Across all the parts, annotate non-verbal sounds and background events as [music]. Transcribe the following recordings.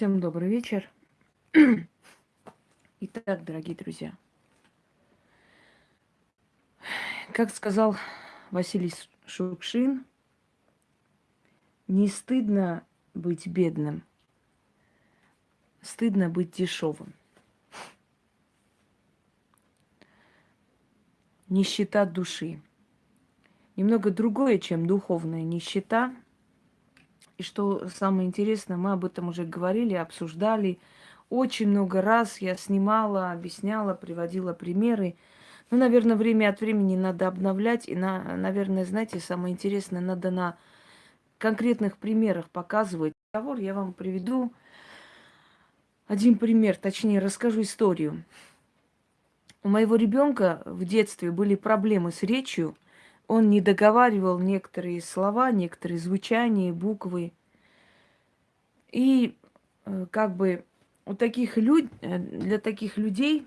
Всем добрый вечер. [clears throat] Итак, дорогие друзья, как сказал Василий Шукшин, не стыдно быть бедным, стыдно быть дешевым. Нищета души. Немного другое, чем духовная нищета – и что самое интересное, мы об этом уже говорили, обсуждали. Очень много раз я снимала, объясняла, приводила примеры. Ну, наверное, время от времени надо обновлять. И, на, наверное, знаете, самое интересное, надо на конкретных примерах показывать. Разговор я вам приведу один пример, точнее, расскажу историю. У моего ребенка в детстве были проблемы с речью – он не договаривал некоторые слова, некоторые звучания, буквы. И э, как бы у таких люд... Э, для таких людей,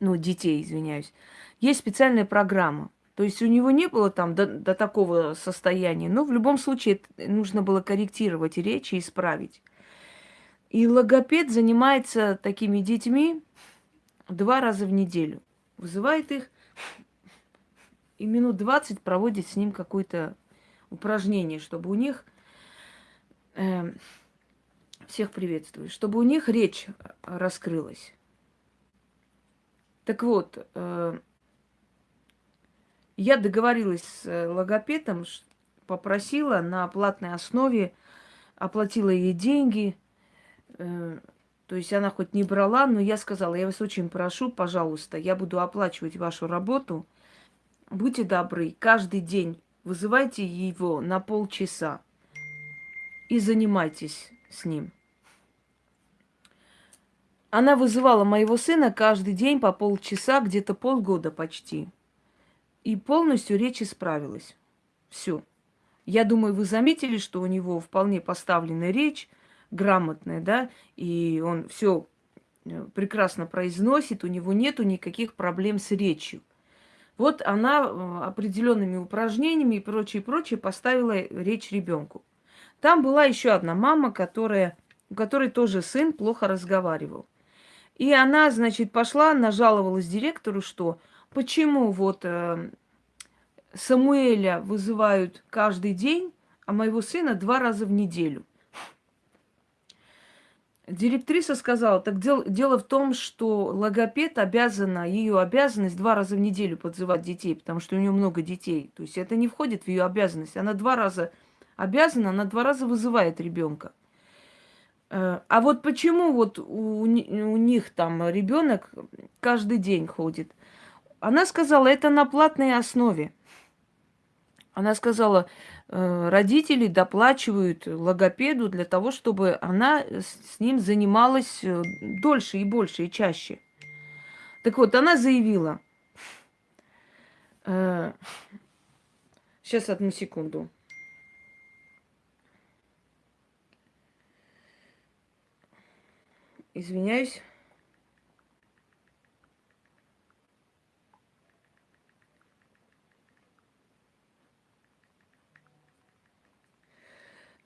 ну, детей, извиняюсь, есть специальная программа. То есть у него не было там до, до такого состояния, но в любом случае нужно было корректировать речь и исправить. И логопед занимается такими детьми два раза в неделю. Вызывает их, и минут 20 проводит с ним какое-то упражнение, чтобы у них э, всех приветствую, чтобы у них речь раскрылась. Так вот, э, я договорилась с логопедом, попросила на платной основе, оплатила ей деньги. Э, то есть она хоть не брала, но я сказала, я вас очень прошу, пожалуйста, я буду оплачивать вашу работу – будьте добры, каждый день вызывайте его на полчаса и занимайтесь с ним. Она вызывала моего сына каждый день по полчаса, где-то полгода почти. И полностью речь исправилась. Все. Я думаю, вы заметили, что у него вполне поставленная речь, грамотная, да, и он все э, прекрасно произносит, у него нету никаких проблем с речью. Вот она э, определенными упражнениями и прочее, прочее поставила речь ребенку. Там была еще одна мама, которая, у которой тоже сын плохо разговаривал. И она, значит, пошла, нажаловалась директору, что почему вот э, Самуэля вызывают каждый день, а моего сына два раза в неделю. Директриса сказала, так дел, дело в том, что логопед обязана, ее обязанность два раза в неделю подзывать детей, потому что у нее много детей. То есть это не входит в ее обязанность. Она два раза обязана, она два раза вызывает ребенка. Э, а вот почему вот у, у них там ребенок каждый день ходит? Она сказала, это на платной основе. Она сказала, родители доплачивают логопеду для того, чтобы она с ним занималась э, дольше и больше и чаще. Так вот, она заявила, сейчас э, одну секунду. Извиняюсь.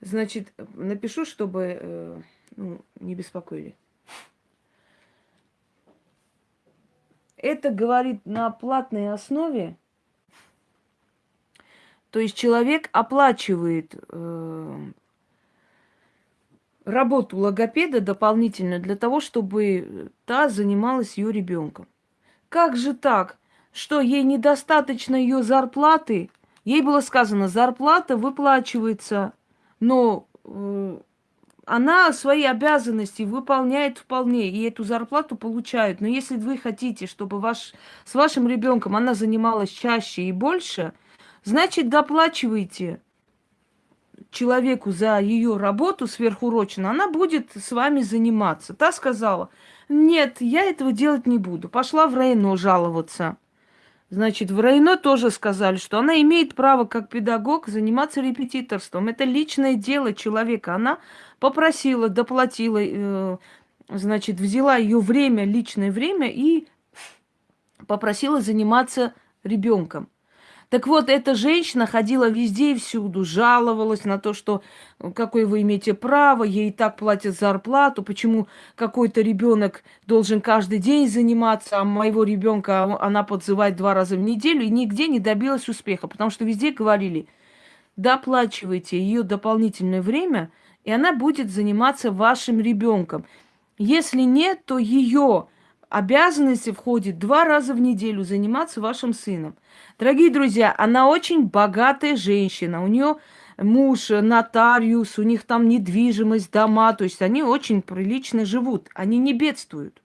Значит, напишу, чтобы э, ну, не беспокоили. Это говорит на платной основе. То есть человек оплачивает э, работу логопеда дополнительно для того, чтобы та занималась ее ребенком. Как же так? Что ей недостаточно ее зарплаты? Ей было сказано, зарплата выплачивается но э, она свои обязанности выполняет вполне, и эту зарплату получает. Но если вы хотите, чтобы ваш, с вашим ребенком она занималась чаще и больше, значит, доплачивайте человеку за ее работу сверхурочно, она будет с вами заниматься. Та сказала, нет, я этого делать не буду. Пошла в Рейно жаловаться. Значит, в Рейно тоже сказали, что она имеет право как педагог заниматься репетиторством. Это личное дело человека. Она попросила, доплатила, э, значит, взяла ее время, личное время и попросила заниматься ребенком. Так вот, эта женщина ходила везде и всюду, жаловалась на то, что э, какое вы имеете право, ей и так платят зарплату, почему какой-то ребенок должен каждый день заниматься, а моего ребенка она подзывает два раза в неделю, и нигде не добилась успеха, потому что везде говорили, доплачивайте ее дополнительное время, и она будет заниматься вашим ребенком. Если нет, то ее обязанности входит два раза в неделю заниматься вашим сыном. Дорогие друзья, она очень богатая женщина. У нее муж нотариус, у них там недвижимость, дома. То есть они очень прилично живут. Они не бедствуют.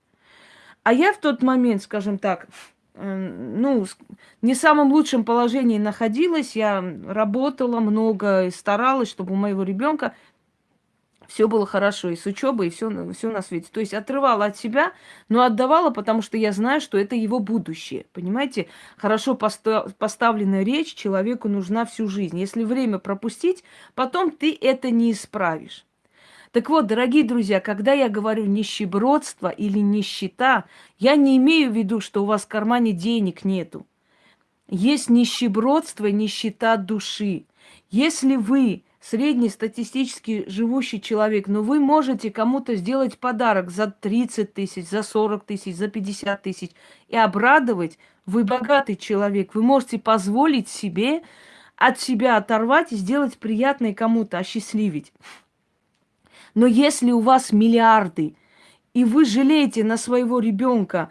А я в тот момент, скажем так, ну, не в самом лучшем положении находилась. Я работала много и старалась, чтобы у моего ребенка все было хорошо, и с учебой, и все, все на свете. То есть отрывала от себя, но отдавала, потому что я знаю, что это его будущее. Понимаете, хорошо поставленная речь человеку нужна всю жизнь. Если время пропустить, потом ты это не исправишь. Так вот, дорогие друзья, когда я говорю нищебродство или нищета, я не имею в виду, что у вас в кармане денег нету. Есть нищебродство и нищета души. Если вы среднестатистически живущий человек, но вы можете кому-то сделать подарок за 30 тысяч, за 40 тысяч, за 50 тысяч и обрадовать, вы богатый человек, вы можете позволить себе от себя оторвать и сделать приятное кому-то, осчастливить. Но если у вас миллиарды, и вы жалеете на своего ребенка,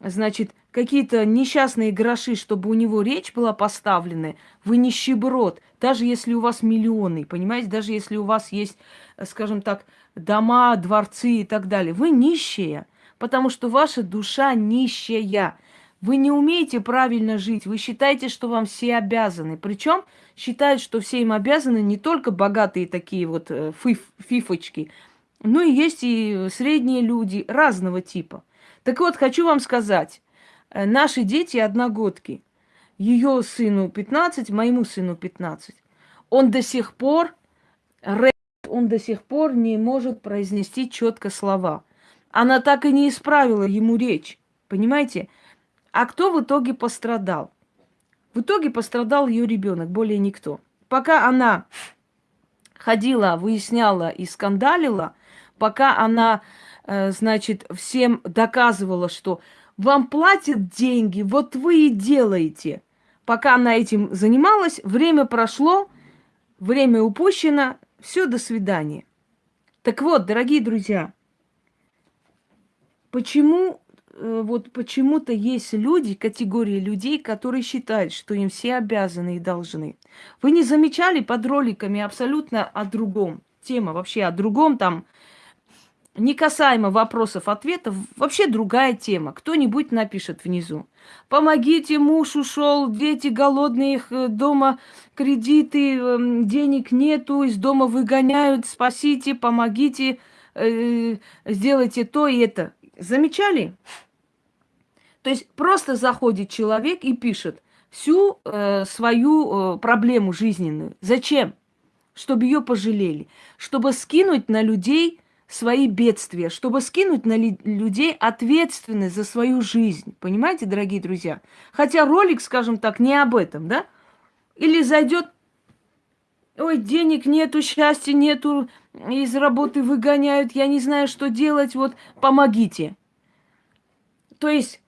значит, какие-то несчастные гроши, чтобы у него речь была поставлена, вы нищеброд, даже если у вас миллионы, понимаете, даже если у вас есть, скажем так, дома, дворцы и так далее, вы нищие, потому что ваша душа нищая. Вы не умеете правильно жить, вы считаете, что вам все обязаны. Причем считают, что все им обязаны не только богатые такие вот э, фиф, фифочки, но и есть и средние люди разного типа. Так вот, хочу вам сказать, Э, наши дети одногодки. Ее сыну 15, моему сыну 15. Он до сих пор, он до сих пор не может произнести четко слова. Она так и не исправила ему речь. Понимаете? А кто в итоге пострадал? В итоге пострадал ее ребенок, более никто. Пока она ходила, выясняла и скандалила, пока она, э, значит, всем доказывала, что вам платят деньги, вот вы и делаете. Пока она этим занималась, время прошло, время упущено, все, до свидания. Так вот, дорогие друзья, почему э, вот почему-то есть люди, категории людей, которые считают, что им все обязаны и должны. Вы не замечали под роликами абсолютно о другом? Тема вообще о другом, там не касаемо вопросов-ответов, вообще другая тема. Кто-нибудь напишет внизу. Помогите, муж ушел, дети голодные, их э, дома кредиты, эм, денег нету, из дома выгоняют, спасите, помогите, э, сделайте то и это. Замечали? То есть просто заходит человек и пишет всю э, свою э, проблему жизненную. Зачем? Чтобы ее пожалели, чтобы скинуть на людей свои бедствия, чтобы скинуть на людей ответственность за свою жизнь. Понимаете, дорогие друзья? Хотя ролик, скажем так, не об этом, да? Или зайдет, ой, денег нету, счастья нету, из работы выгоняют, я не знаю, что делать, вот помогите. То есть,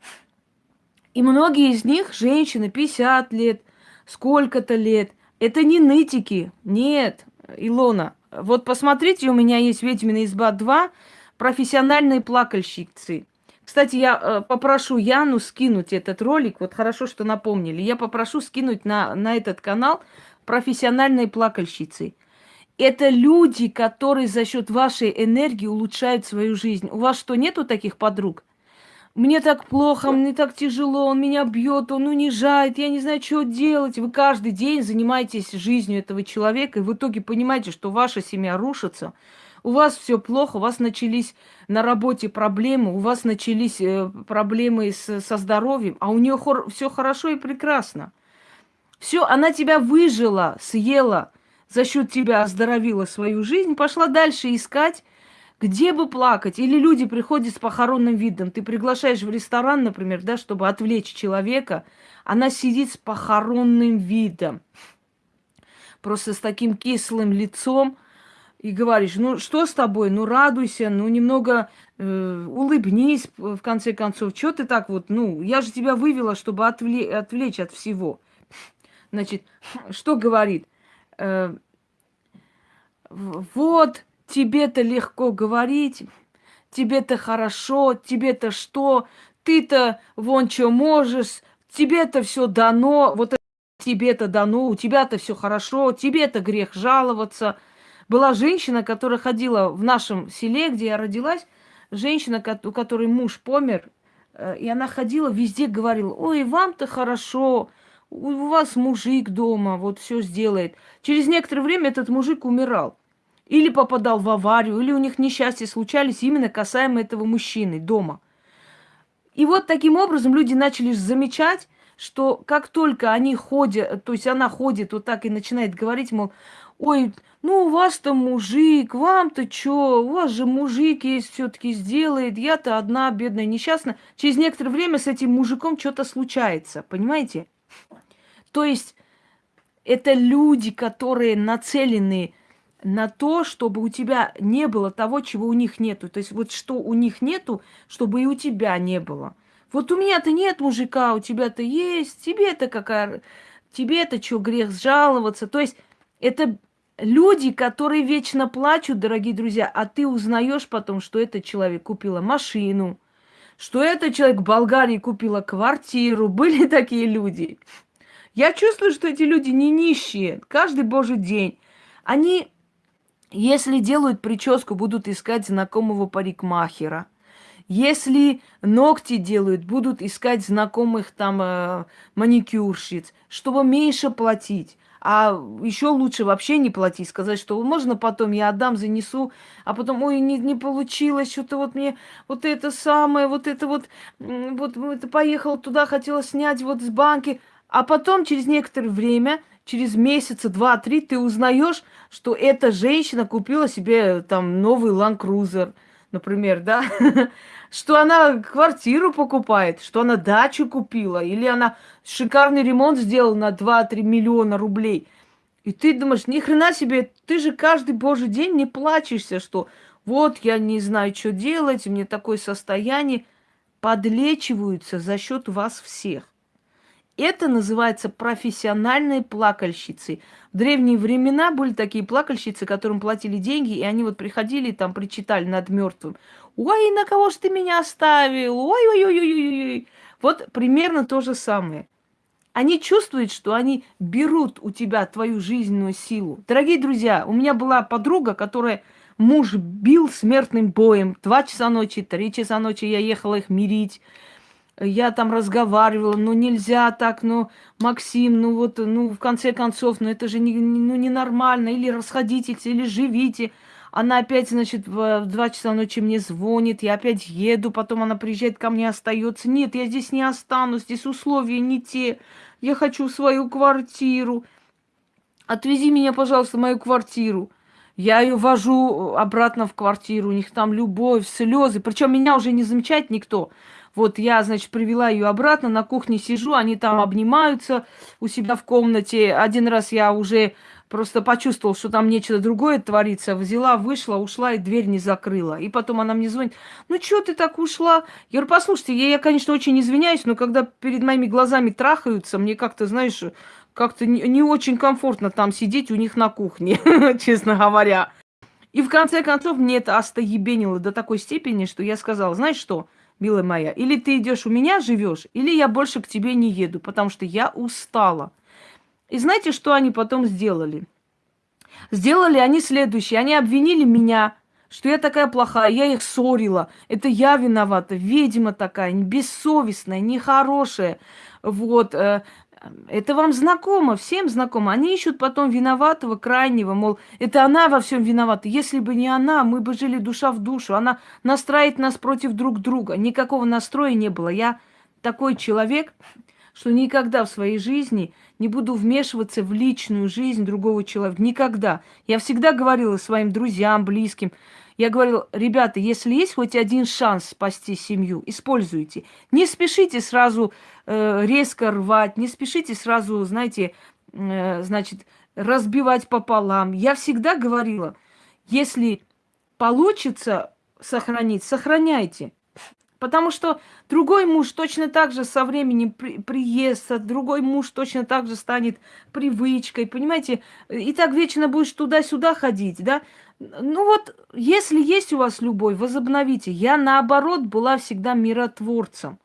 и многие из них, женщины, 50 лет, сколько-то лет, это не нытики, нет, Илона, вот посмотрите, у меня есть «Ведьмина изба 2», профессиональные плакальщицы. Кстати, я э, попрошу Яну скинуть этот ролик. Вот хорошо, что напомнили. Я попрошу скинуть на, на этот канал профессиональные плакальщицы. Это люди, которые за счет вашей энергии улучшают свою жизнь. У вас что, нету таких подруг? Мне так плохо, мне так тяжело, он меня бьет, он унижает, я не знаю, что делать. Вы каждый день занимаетесь жизнью этого человека, и в итоге понимаете, что ваша семья рушится, у вас все плохо, у вас начались на работе проблемы, у вас начались э, проблемы с, со здоровьем, а у нее хор- все хорошо и прекрасно. Все, она тебя выжила, съела, за счет тебя оздоровила свою жизнь, пошла дальше искать Где бы плакать? Или люди приходят с похоронным видом. Ты приглашаешь в ресторан, например, да, чтобы отвлечь человека. Она сидит с похоронным видом. Просто с таким кислым лицом. И говоришь, ну что с тобой? Ну радуйся, ну немного э, улыбнись, в конце концов. Что ты так вот, ну, я же тебя вывела, чтобы отвлечь, отвлечь от всего. Значит, что говорит? Э, вот, тебе-то легко говорить, тебе-то хорошо, тебе-то что, ты-то вон что можешь, тебе-то все дано, вот тебе-то дано, у тебя-то все хорошо, тебе-то грех жаловаться. Была женщина, которая ходила в нашем селе, где я родилась, женщина, у которой муж помер, э, и она ходила везде, говорила, ой, вам-то хорошо, у вас мужик дома, вот все сделает. Через некоторое время этот мужик умирал. Или попадал в аварию, или у них несчастья случались именно касаемо этого мужчины дома. И вот таким образом люди начали замечать, что как только они ходят, то есть она ходит вот так и начинает говорить, мол, ой, ну у вас-то мужик, вам-то что, у вас же мужик есть, все-таки сделает, я-то одна бедная несчастная. Через некоторое время с этим мужиком что-то случается, понимаете? То есть это люди, которые нацелены на то, чтобы у тебя не было того, чего у них нету. То есть вот что у них нету, чтобы и у тебя не было. Вот у меня-то нет мужика, у тебя-то есть, тебе-то какая... Тебе-то что, грех жаловаться? То есть это люди, которые вечно плачут, дорогие друзья, а ты узнаешь потом, что этот человек купила машину, что этот человек в Болгарии купила квартиру. [laughs] Были такие люди. Я чувствую, что эти люди не нищие. Каждый божий день. Они если делают прическу, будут искать знакомого парикмахера. Если ногти делают, будут искать знакомых там э, маникюрщиц, чтобы меньше платить. А еще лучше вообще не платить, сказать, что можно потом я отдам, занесу, а потом, ой, не, не получилось, что-то вот мне вот это самое, вот это вот, вот это поехал туда, хотела снять вот с банки, а потом через некоторое время через месяца два-три ты узнаешь, что эта женщина купила себе там новый Cruiser, например, да, [laughs] что она квартиру покупает, что она дачу купила, или она шикарный ремонт сделала на 2-3 миллиона рублей. И ты думаешь, ни хрена себе, ты же каждый божий день не плачешься, что вот я не знаю, что делать, мне такое состояние. Подлечиваются за счет вас всех. Это называется профессиональные плакальщицы. В древние времена были такие плакальщицы, которым платили деньги, и они вот приходили там причитали над мертвым. Ой, на кого ж ты меня оставил? Ой-ой-ой-ой-ой. Вот примерно то же самое. Они чувствуют, что они берут у тебя твою жизненную силу. Дорогие друзья, у меня была подруга, которая муж бил смертным боем. Два часа ночи, три часа ночи я ехала их мирить я там разговаривала, ну нельзя так, ну, Максим, ну вот, ну, в конце концов, ну это же не, ну, ненормально, или расходитесь, или живите. Она опять, значит, в, в 2 часа ночи мне звонит, я опять еду, потом она приезжает ко мне, остается. Нет, я здесь не останусь, здесь условия не те, я хочу свою квартиру. Отвези меня, пожалуйста, в мою квартиру. Я ее вожу обратно в квартиру, у них там любовь, слезы. Причем меня уже не замечает никто. Вот я, значит, привела ее обратно, на кухне сижу, они там обнимаются у себя в комнате. Один раз я уже просто почувствовал, что там нечто другое творится. Взяла, вышла, ушла и дверь не закрыла. И потом она мне звонит, ну что ты так ушла? Я говорю, послушайте, я, я, конечно, очень извиняюсь, но когда перед моими глазами трахаются, мне как-то, знаешь, как-то не, не очень комфортно там сидеть у них на кухне, [laughs] честно говоря. И в конце концов мне это остоебенило до такой степени, что я сказала, знаешь что, милая моя, или ты идешь у меня живешь, или я больше к тебе не еду, потому что я устала. И знаете, что они потом сделали? Сделали они следующее. Они обвинили меня, что я такая плохая, я их ссорила. Это я виновата, ведьма такая, бессовестная, нехорошая. Вот, э, это вам знакомо, всем знакомо. Они ищут потом виноватого, крайнего, мол, это она во всем виновата. Если бы не она, мы бы жили душа в душу. Она настраивает нас против друг друга. Никакого настроя не было. Я такой человек, что никогда в своей жизни не буду вмешиваться в личную жизнь другого человека. Никогда. Я всегда говорила своим друзьям, близким, я говорила, ребята, если есть хоть один шанс спасти семью, используйте. Не спешите сразу э, резко рвать, не спешите сразу, знаете, э, значит, разбивать пополам. Я всегда говорила, если получится сохранить, сохраняйте. Потому что другой муж точно так же со временем при, приестся, другой муж точно так же станет привычкой, понимаете? И так вечно будешь туда-сюда ходить, да? Ну вот, если есть у вас любовь, возобновите. Я, наоборот, была всегда миротворцем.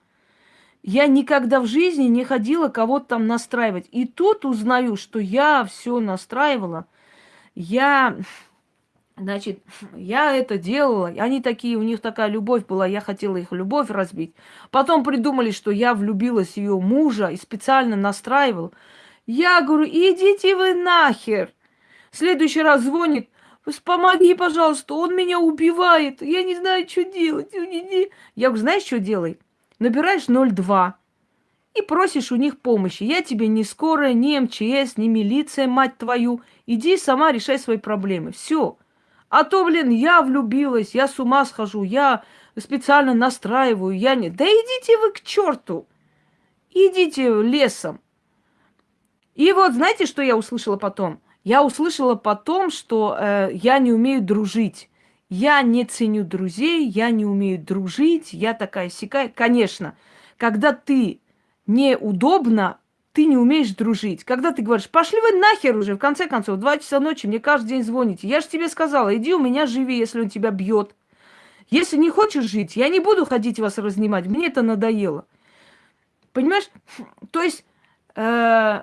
Я никогда в жизни не ходила кого-то там настраивать. И тут узнаю, что я все настраивала. Я Значит, я это делала, они такие, у них такая любовь была, я хотела их любовь разбить. Потом придумали, что я влюбилась в ее мужа и специально настраивал. Я говорю, идите вы нахер. В следующий раз звонит, помоги, пожалуйста, он меня убивает, я не знаю, что делать. Я говорю, знаешь, что делай? Набираешь 02 и просишь у них помощи. Я тебе не скорая, не МЧС, не милиция, мать твою. Иди сама решай свои проблемы. Все. А то, блин, я влюбилась, я с ума схожу, я специально настраиваю, я не... Да идите вы к черту! Идите лесом. И вот знаете, что я услышала потом? Я услышала потом, что э, я не умею дружить. Я не ценю друзей, я не умею дружить, я такая сякая. Конечно, когда ты неудобно ты не умеешь дружить. Когда ты говоришь, пошли вы нахер уже, в конце концов, два часа ночи мне каждый день звоните. Я же тебе сказала, иди у меня живи, если он тебя бьет. Если не хочешь жить, я не буду ходить вас разнимать, мне это надоело. Понимаешь? То есть э,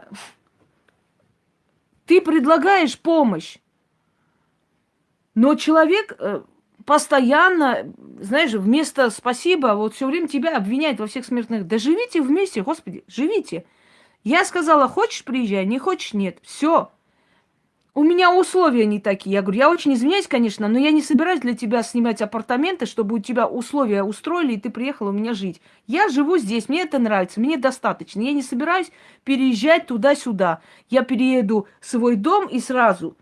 ты предлагаешь помощь, но человек э, постоянно, знаешь, вместо спасибо, вот все время тебя обвиняет во всех смертных. Да живите вместе, Господи, живите. Я сказала, хочешь приезжай, не хочешь нет. Все. У меня условия не такие. Я говорю, я очень извиняюсь, конечно, но я не собираюсь для тебя снимать апартаменты, чтобы у тебя условия устроили, и ты приехала у меня жить. Я живу здесь, мне это нравится, мне достаточно. Я не собираюсь переезжать туда-сюда. Я перееду в свой дом и сразу.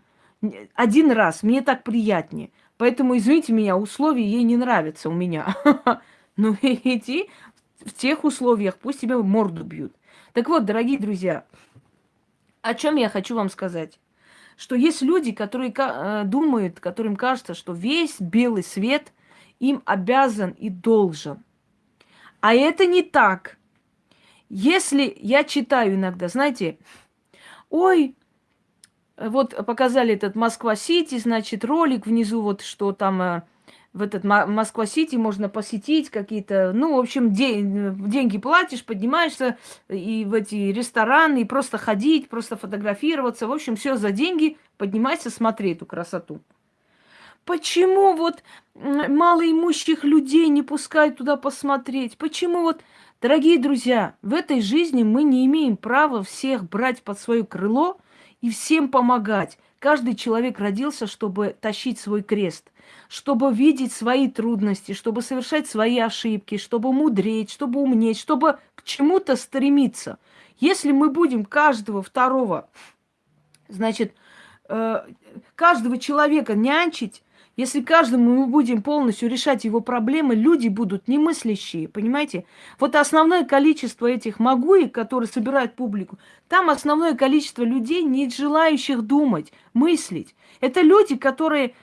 Один раз. Мне так приятнее. Поэтому, извините меня, условия ей не нравятся у меня. [laughs] Ну, [laughs] иди в тех условиях, пусть тебя морду бьют. Так вот, дорогие друзья, о чем я хочу вам сказать? Что есть люди, которые э, думают, которым кажется, что весь белый свет им обязан и должен. А это не так. Если я читаю иногда, знаете, ой, вот показали этот Москва-Сити, значит, ролик внизу, вот что там э, в этот Москва-Сити можно посетить какие-то, ну, в общем, день, деньги платишь, поднимаешься и в эти рестораны, и просто ходить, просто фотографироваться. В общем, все за деньги, поднимайся, смотри эту красоту. Почему вот малоимущих людей не пускают туда посмотреть? Почему вот, дорогие друзья, в этой жизни мы не имеем права всех брать под свое крыло и всем помогать. Каждый человек родился, чтобы тащить свой крест – чтобы видеть свои трудности, чтобы совершать свои ошибки, чтобы мудреть, чтобы умнеть, чтобы к чему-то стремиться. Если мы будем каждого второго, значит, э, каждого человека нянчить, если каждому мы будем полностью решать его проблемы, люди будут немыслящие, понимаете? Вот основное количество этих магуек, которые собирают публику, там основное количество людей, не желающих думать, мыслить. Это люди, которые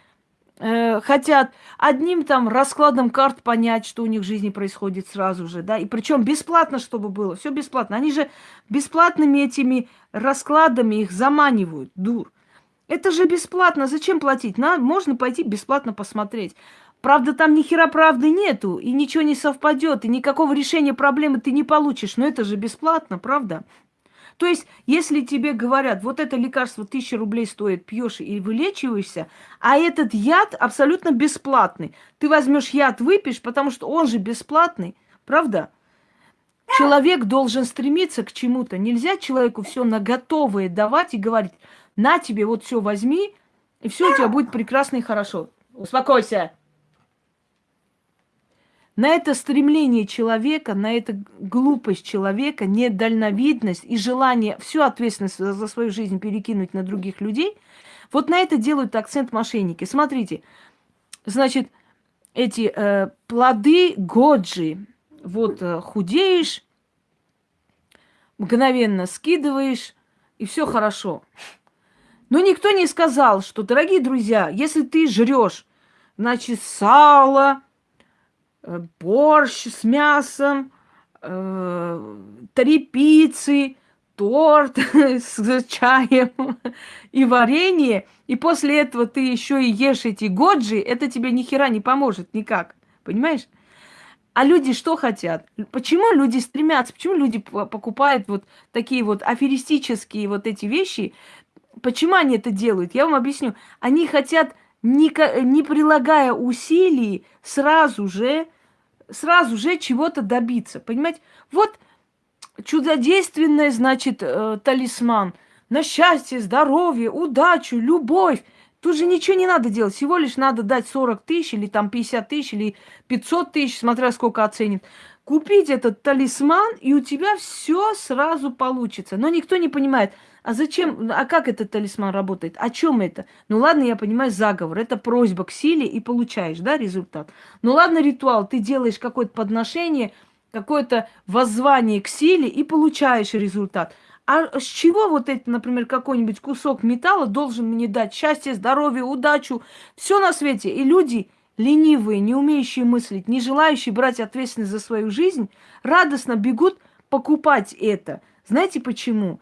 э, хотят одним там раскладом карт понять, что у них в жизни происходит сразу же, да, и причем бесплатно, чтобы было, все бесплатно. Они же бесплатными этими раскладами их заманивают, дур. Это же бесплатно, зачем платить? На, можно пойти бесплатно посмотреть. Правда, там ни хера правды нету, и ничего не совпадет, и никакого решения проблемы ты не получишь, но это же бесплатно, правда? То есть, если тебе говорят, вот это лекарство тысяча рублей стоит, пьешь и вылечиваешься, а этот яд абсолютно бесплатный. Ты возьмешь яд, выпьешь, потому что он же бесплатный, правда? Человек должен стремиться к чему-то. Нельзя человеку все на готовое давать и говорить, на тебе вот все возьми, и все у тебя будет прекрасно и хорошо. Успокойся. на это стремление человека, на это глупость человека, недальновидность и желание всю ответственность за свою жизнь перекинуть на других людей, вот на это делают акцент мошенники. Смотрите, значит, эти э, плоды годжи, вот э, худеешь, мгновенно скидываешь, и все хорошо. Но никто не сказал, что, дорогие друзья, если ты жрешь, значит, сало, э, борщ с мясом, э, три пиццы, торт [laughs] с чаем и варенье, и после этого ты еще и ешь эти годжи, это тебе ни хера не поможет никак. Понимаешь? А люди что хотят? Почему люди стремятся? Почему люди покупают вот такие вот аферистические вот эти вещи? Почему они это делают? Я вам объясню. Они хотят, не, не прилагая усилий, сразу же, сразу же чего-то добиться. Понимаете? Вот чудодейственный, значит, э, талисман на счастье, здоровье, удачу, любовь. Тут же ничего не надо делать, всего лишь надо дать 40 тысяч или там 50 тысяч или 500 тысяч, смотря сколько оценит. Купить этот талисман, и у тебя все сразу получится. Но никто не понимает, а зачем, а как этот талисман работает? О чем это? Ну ладно, я понимаю, заговор. Это просьба к силе и получаешь, да, результат. Ну ладно, ритуал. Ты делаешь какое-то подношение, какое-то воззвание к силе и получаешь результат. А с чего вот это, например, какой-нибудь кусок металла должен мне дать счастье, здоровье, удачу, все на свете? И люди ленивые, не умеющие мыслить, не желающие брать ответственность за свою жизнь, радостно бегут покупать это. Знаете почему?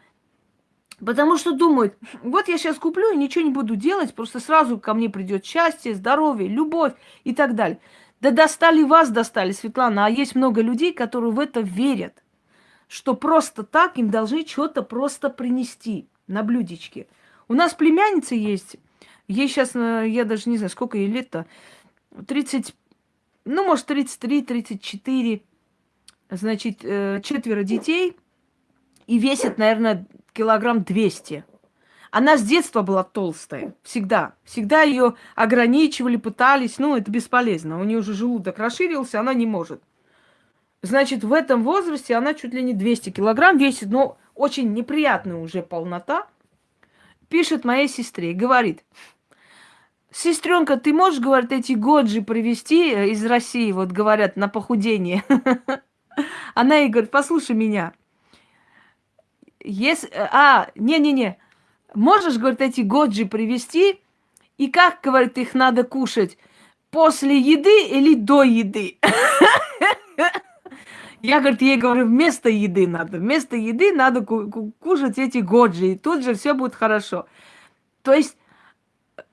Потому что думают, вот я сейчас куплю и ничего не буду делать, просто сразу ко мне придет счастье, здоровье, любовь и так далее. Да достали вас, достали, Светлана, а есть много людей, которые в это верят что просто так им должны что-то просто принести на блюдечке. У нас племянница есть, ей сейчас, э, я даже не знаю, сколько ей лет-то, 30, ну, может, 33, 34, значит, э, четверо детей, и весит, наверное, килограмм 200. Она с детства была толстая, всегда. Всегда ее ограничивали, пытались, ну, это бесполезно. У нее уже желудок расширился, она не может. Значит, в этом возрасте она чуть ли не 200 килограмм весит, но очень неприятная уже полнота. Пишет моей сестре и говорит, сестренка, ты можешь, говорит, эти годжи привезти э, из России, вот говорят, на похудение? [laughs] Она ей говорит, послушай меня. Если, а, не-не-не, можешь, говорит, эти годжи привезти, и как, говорит, их надо кушать? После еды или до еды? [laughs] Я, говорит, ей говорю, вместо еды надо. Вместо еды надо кушать эти годжи, и тут же все будет хорошо. То есть,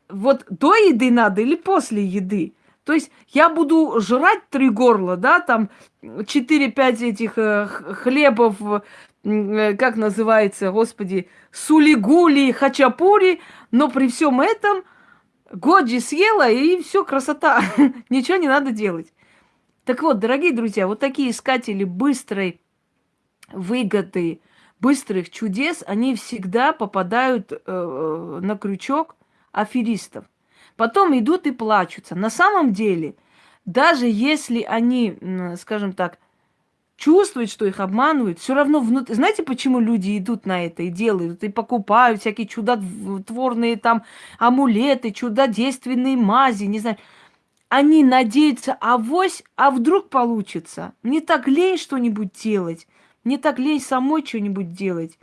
вот до еды надо или после еды? То есть я буду жрать три горла, да, там 4-5 этих э, хлебов, как называется, господи, сулигули, хачапури, но при всем этом годжи съела, и все, красота, [laughs] ничего не надо делать. Так вот, дорогие друзья, вот такие искатели быстрой выгоды, быстрых чудес, они всегда попадают э, на крючок аферистов. Потом идут и плачутся. На самом деле, даже если они, скажем так, чувствуют, что их обманывают, все равно внутри... Знаете, почему люди идут на это и делают, и покупают всякие чудотворные там амулеты, чудодейственные мази, не знаю они надеются, авось, а вдруг получится. Мне так лень что-нибудь делать, мне так лень самой что-нибудь делать.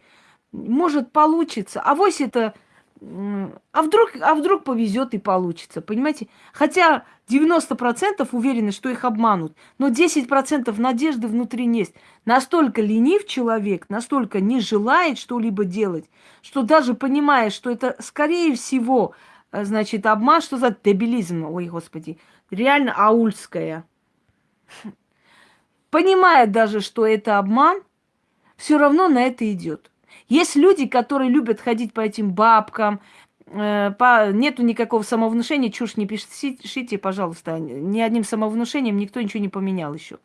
Может, получится. Авось это... А вдруг, а вдруг повезет и получится, понимаете? Хотя 90% уверены, что их обманут, но 10% надежды внутри есть. Настолько ленив человек, настолько не желает что-либо делать, что даже понимая, что это, скорее всего, э, значит, обман, что за дебилизм, ой, господи, реально аульская. Понимая даже, что это обман, все равно на это идет. Есть люди, которые любят ходить по этим бабкам, э, по... нету никакого самовнушения, чушь не пишите, пожалуйста, ни одним самовнушением никто ничего не поменял еще.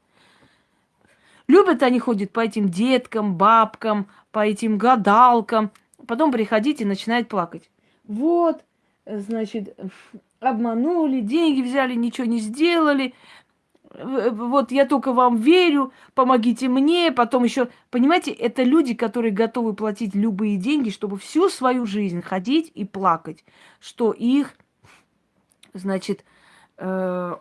Любят они ходят по этим деткам, бабкам, по этим гадалкам, потом приходить и начинают плакать. Вот, значит, обманули, деньги взяли, ничего не сделали. Вот я только вам верю, помогите мне, потом еще, понимаете, это люди, которые готовы платить любые деньги, чтобы всю свою жизнь ходить и плакать, что их, значит, э,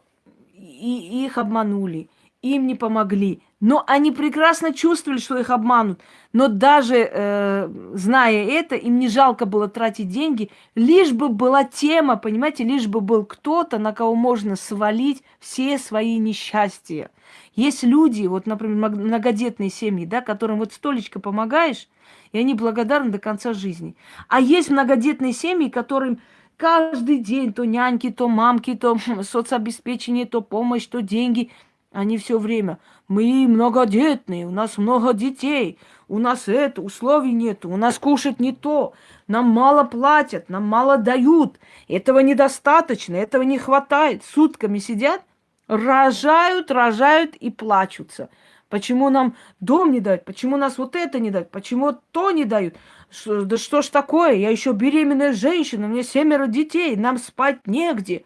и их обманули, им не помогли. Но они прекрасно чувствовали, что их обманут. Но даже э, зная это, им не жалко было тратить деньги, лишь бы была тема, понимаете, лишь бы был кто-то, на кого можно свалить все свои несчастья. Есть люди, вот, например, многодетные семьи, да, которым вот столечко помогаешь, и они благодарны до конца жизни. А есть многодетные семьи, которым каждый день то няньки, то мамки, то [laughs] соцобеспечение, то помощь, то деньги. Они все время. Мы многодетные, у нас много детей, у нас это, условий нет, у нас кушать не то, нам мало платят, нам мало дают, этого недостаточно, этого не хватает. Сутками сидят, рожают, рожают и плачутся. Почему нам дом не дают? Почему нас вот это не дают? Почему то не дают? Что, да что ж такое? Я еще беременная женщина, у меня семеро детей, нам спать негде.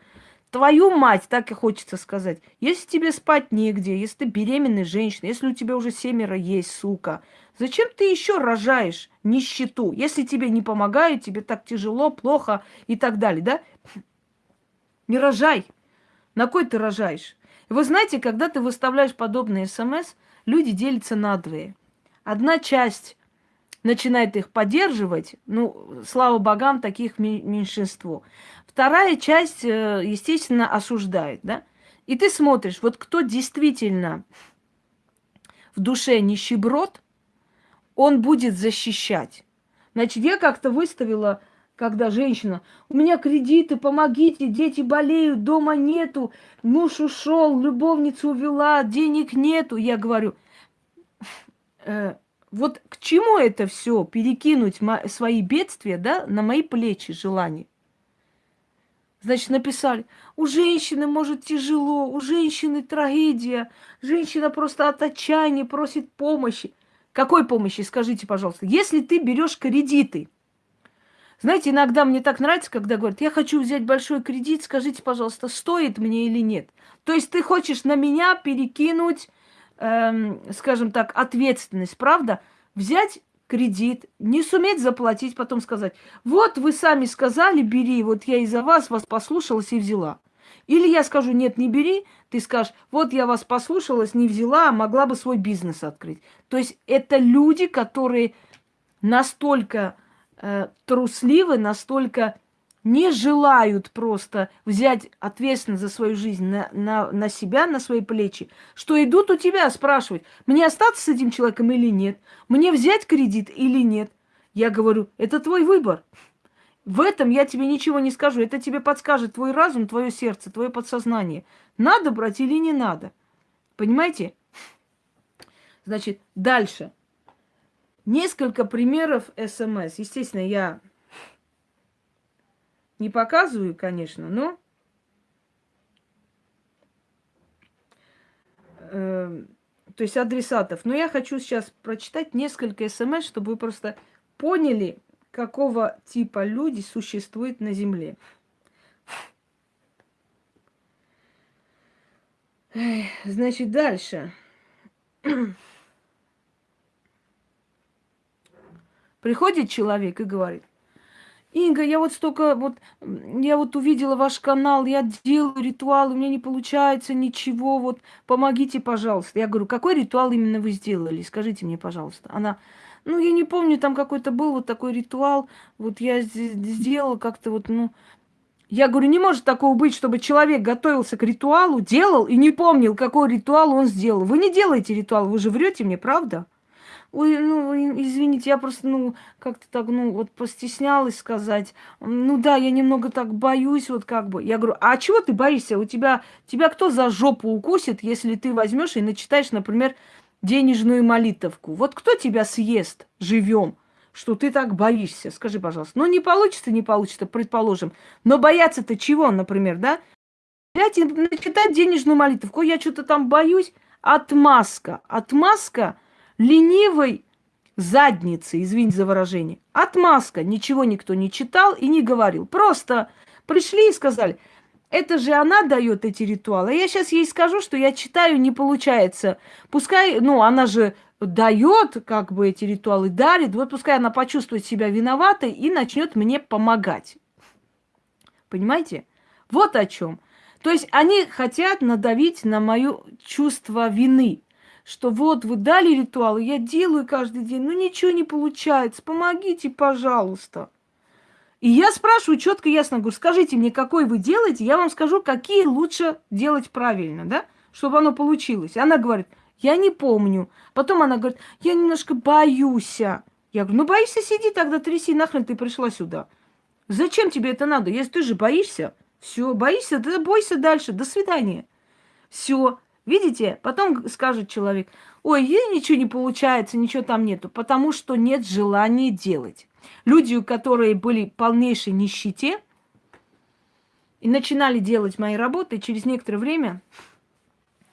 Твою мать, так и хочется сказать. Если тебе спать негде, если ты беременная женщина, если у тебя уже семеро есть, сука, зачем ты еще рожаешь нищету? Если тебе не помогают, тебе так тяжело, плохо и так далее, да? Не рожай. На кой ты рожаешь? вы знаете, когда ты выставляешь подобные смс, люди делятся на двое. Одна часть начинает их поддерживать, ну, слава богам, таких меньшинство. Вторая часть, э, естественно, осуждает, да? И ты смотришь, вот кто действительно в душе нищеброд, он будет защищать. Значит, я как-то выставила, когда женщина, у меня кредиты, помогите, дети болеют, дома нету, муж ушел, любовницу увела, денег нету. Я говорю, э, вот к чему это все перекинуть свои бедствия, да, на мои плечи желание? Значит, написали, у женщины, может, тяжело, у женщины трагедия, женщина просто от отчаяния просит помощи. Какой помощи, скажите, пожалуйста? Если ты берешь кредиты, знаете, иногда мне так нравится, когда говорят, я хочу взять большой кредит, скажите, пожалуйста, стоит мне или нет. То есть ты хочешь на меня перекинуть эм, скажем так, ответственность, правда? Взять кредит, не суметь заплатить, потом сказать, вот вы сами сказали, бери, вот я из-за вас вас послушалась и взяла. Или я скажу, нет, не бери, ты скажешь, вот я вас послушалась, не взяла, а могла бы свой бизнес открыть. То есть это люди, которые настолько э, трусливы, настолько не желают просто взять ответственность за свою жизнь на, на, на себя, на свои плечи, что идут у тебя спрашивать, мне остаться с этим человеком или нет, мне взять кредит или нет. Я говорю, это твой выбор. В этом я тебе ничего не скажу. Это тебе подскажет твой разум, твое сердце, твое подсознание. Надо брать или не надо. Понимаете? Значит, дальше. Несколько примеров СМС. Естественно, я не показываю, конечно, но э, то есть адресатов. Но я хочу сейчас прочитать несколько смс, чтобы вы просто поняли, какого типа люди существуют на Земле. Значит, дальше. Приходит человек и говорит, Инга, я вот столько, вот, я вот увидела ваш канал, я делаю ритуал, у меня не получается ничего, вот, помогите, пожалуйста. Я говорю, какой ритуал именно вы сделали? Скажите мне, пожалуйста. Она, ну, я не помню, там какой-то был вот такой ритуал, вот я сделала как-то вот, ну... Я говорю, не может такого быть, чтобы человек готовился к ритуалу, делал и не помнил, какой ритуал он сделал. Вы не делаете ритуал, вы же врете мне, правда? Ой, ну, извините, я просто, ну, как-то так, ну, вот постеснялась сказать. Ну да, я немного так боюсь, вот как бы. Я говорю, а чего ты боишься? У тебя, тебя кто за жопу укусит, если ты возьмешь и начитаешь, например, денежную молитовку? Вот кто тебя съест живем? что ты так боишься. Скажи, пожалуйста. Ну, не получится, не получится, предположим. Но бояться-то чего, например, да? Взять и начитать денежную молитву. Я что-то там боюсь. Отмазка. Отмазка ленивой задницы, извините за выражение. Отмазка. Ничего никто не читал и не говорил. Просто пришли и сказали, Это же она дает эти ритуалы. Я сейчас ей скажу, что я читаю, не получается. Пускай, ну, она же дает, как бы эти ритуалы дарит, вот пускай она почувствует себя виноватой и начнет мне помогать. Понимаете? Вот о чем. То есть они хотят надавить на мое чувство вины, что вот вы дали ритуалы, я делаю каждый день, но ничего не получается, помогите, пожалуйста. И я спрашиваю четко, ясно, говорю, скажите мне, какой вы делаете, я вам скажу, какие лучше делать правильно, да, чтобы оно получилось. Она говорит, я не помню. Потом она говорит, я немножко боюсь. Я говорю, ну боишься, сиди тогда, тряси, нахрен ты пришла сюда. Зачем тебе это надо? Если ты же боишься, все, боишься, да бойся дальше, до свидания. Все, видите? Потом скажет человек, ой, ей ничего не получается, ничего там нету, потому что нет желания делать. Люди, которые были в полнейшей нищете и начинали делать мои работы, через некоторое время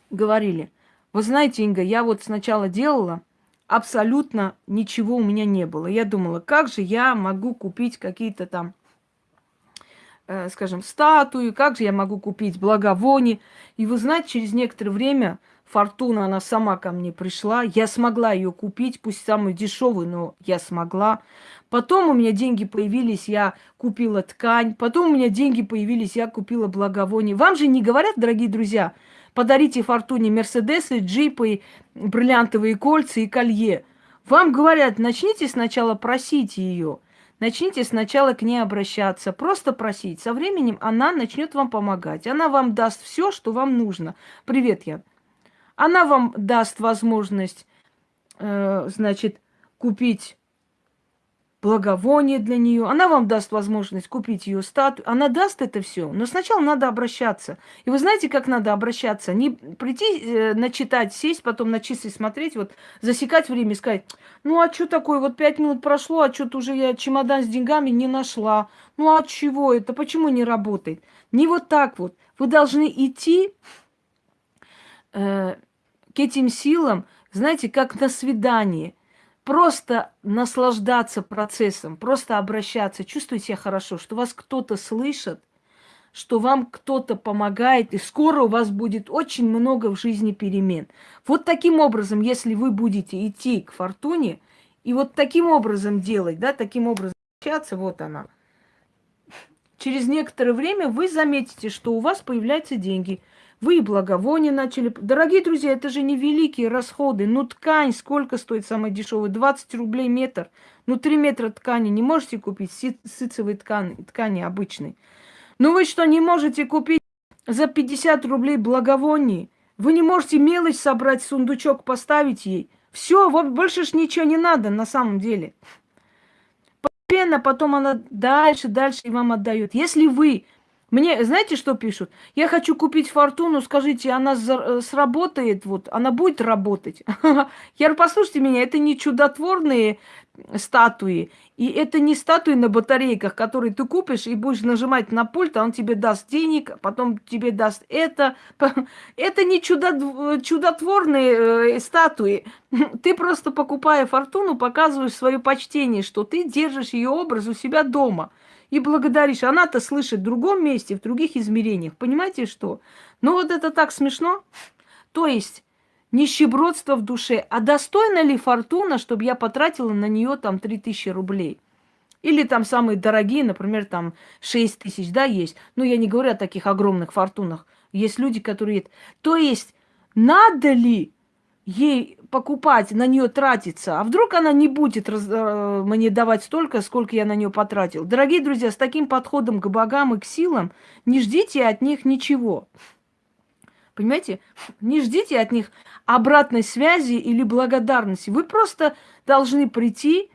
говорили, вы знаете, Инга, я вот сначала делала, абсолютно ничего у меня не было. Я думала, как же я могу купить какие-то там, скажем, статуи, как же я могу купить благовония. И вы знаете, через некоторое время Фортуна, она сама ко мне пришла. Я смогла ее купить, пусть самую дешевую, но я смогла. Потом у меня деньги появились, я купила ткань. Потом у меня деньги появились, я купила благовоние. Вам же не говорят, дорогие друзья, подарите Фортуне Мерседесы, джипы, бриллиантовые кольца и колье. Вам говорят, начните сначала просить ее. Начните сначала к ней обращаться, просто просить. Со временем она начнет вам помогать. Она вам даст все, что вам нужно. Привет, Ян. Она вам даст возможность, э, значит, купить благовоние для нее, она вам даст возможность купить ее статую, она даст это все, но сначала надо обращаться. И вы знаете, как надо обращаться? Не прийти, э, начитать, сесть, потом на часы смотреть, вот засекать время и сказать, ну а что такое, вот пять минут прошло, а что-то уже я чемодан с деньгами не нашла. Ну а чего это, почему не работает? Не вот так вот. Вы должны идти э, к этим силам, знаете, как на свидание. Просто наслаждаться процессом, просто обращаться, чувствовать себя хорошо, что вас кто-то слышит, что вам кто-то помогает, и скоро у вас будет очень много в жизни перемен. Вот таким образом, если вы будете идти к фортуне, и вот таким образом делать, да, таким образом общаться, вот она. Через некоторое время вы заметите, что у вас появляются деньги – вы и благовония начали. Дорогие друзья, это же не великие расходы. Ну, ткань сколько стоит самая дешевая? 20 рублей метр. Ну, 3 метра ткани не можете купить, ситцевой ткани, ткани обычной. Ну, вы что, не можете купить за 50 рублей благовоний? Вы не можете мелочь собрать, сундучок поставить ей? Все, вот больше ж ничего не надо на самом деле. Постепенно потом она дальше, дальше и вам отдает. Если вы мне, знаете, что пишут? Я хочу купить фортуну, скажите, она э, сработает, вот, она будет работать. [laughs] Я говорю, послушайте меня, это не чудотворные статуи, и это не статуи на батарейках, которые ты купишь и будешь нажимать на пульт, а он тебе даст денег, потом тебе даст это. [laughs] Это не чудо, чудотворные э, статуи. [laughs] Ты просто, покупая фортуну, показываешь свое почтение, что ты держишь ее образ у себя дома – и благодаришь. Она-то слышит в другом месте, в других измерениях. Понимаете что? Ну вот это так смешно. То есть нищебродство в душе. А достойна ли фортуна, чтобы я потратила на нее там 3000 рублей? Или там самые дорогие, например, там 6 тысяч, да, есть. Но я не говорю о таких огромных фортунах. Есть люди, которые... То есть надо ли ей покупать, на нее тратиться, а вдруг она не будет раз, э, мне давать столько, сколько я на нее потратил. Дорогие друзья, с таким подходом к богам и к силам не ждите от них ничего. Понимаете? Не ждите от них обратной связи или благодарности. Вы просто должны прийти,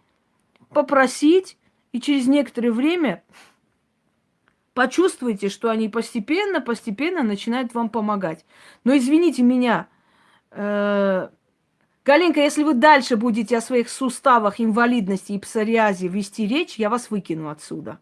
попросить, и через некоторое время почувствуйте, что они постепенно, постепенно начинают вам помогать. Но извините меня, Галинка, если вы дальше будете о своих суставах, инвалидности и псориазе вести речь, я вас выкину отсюда.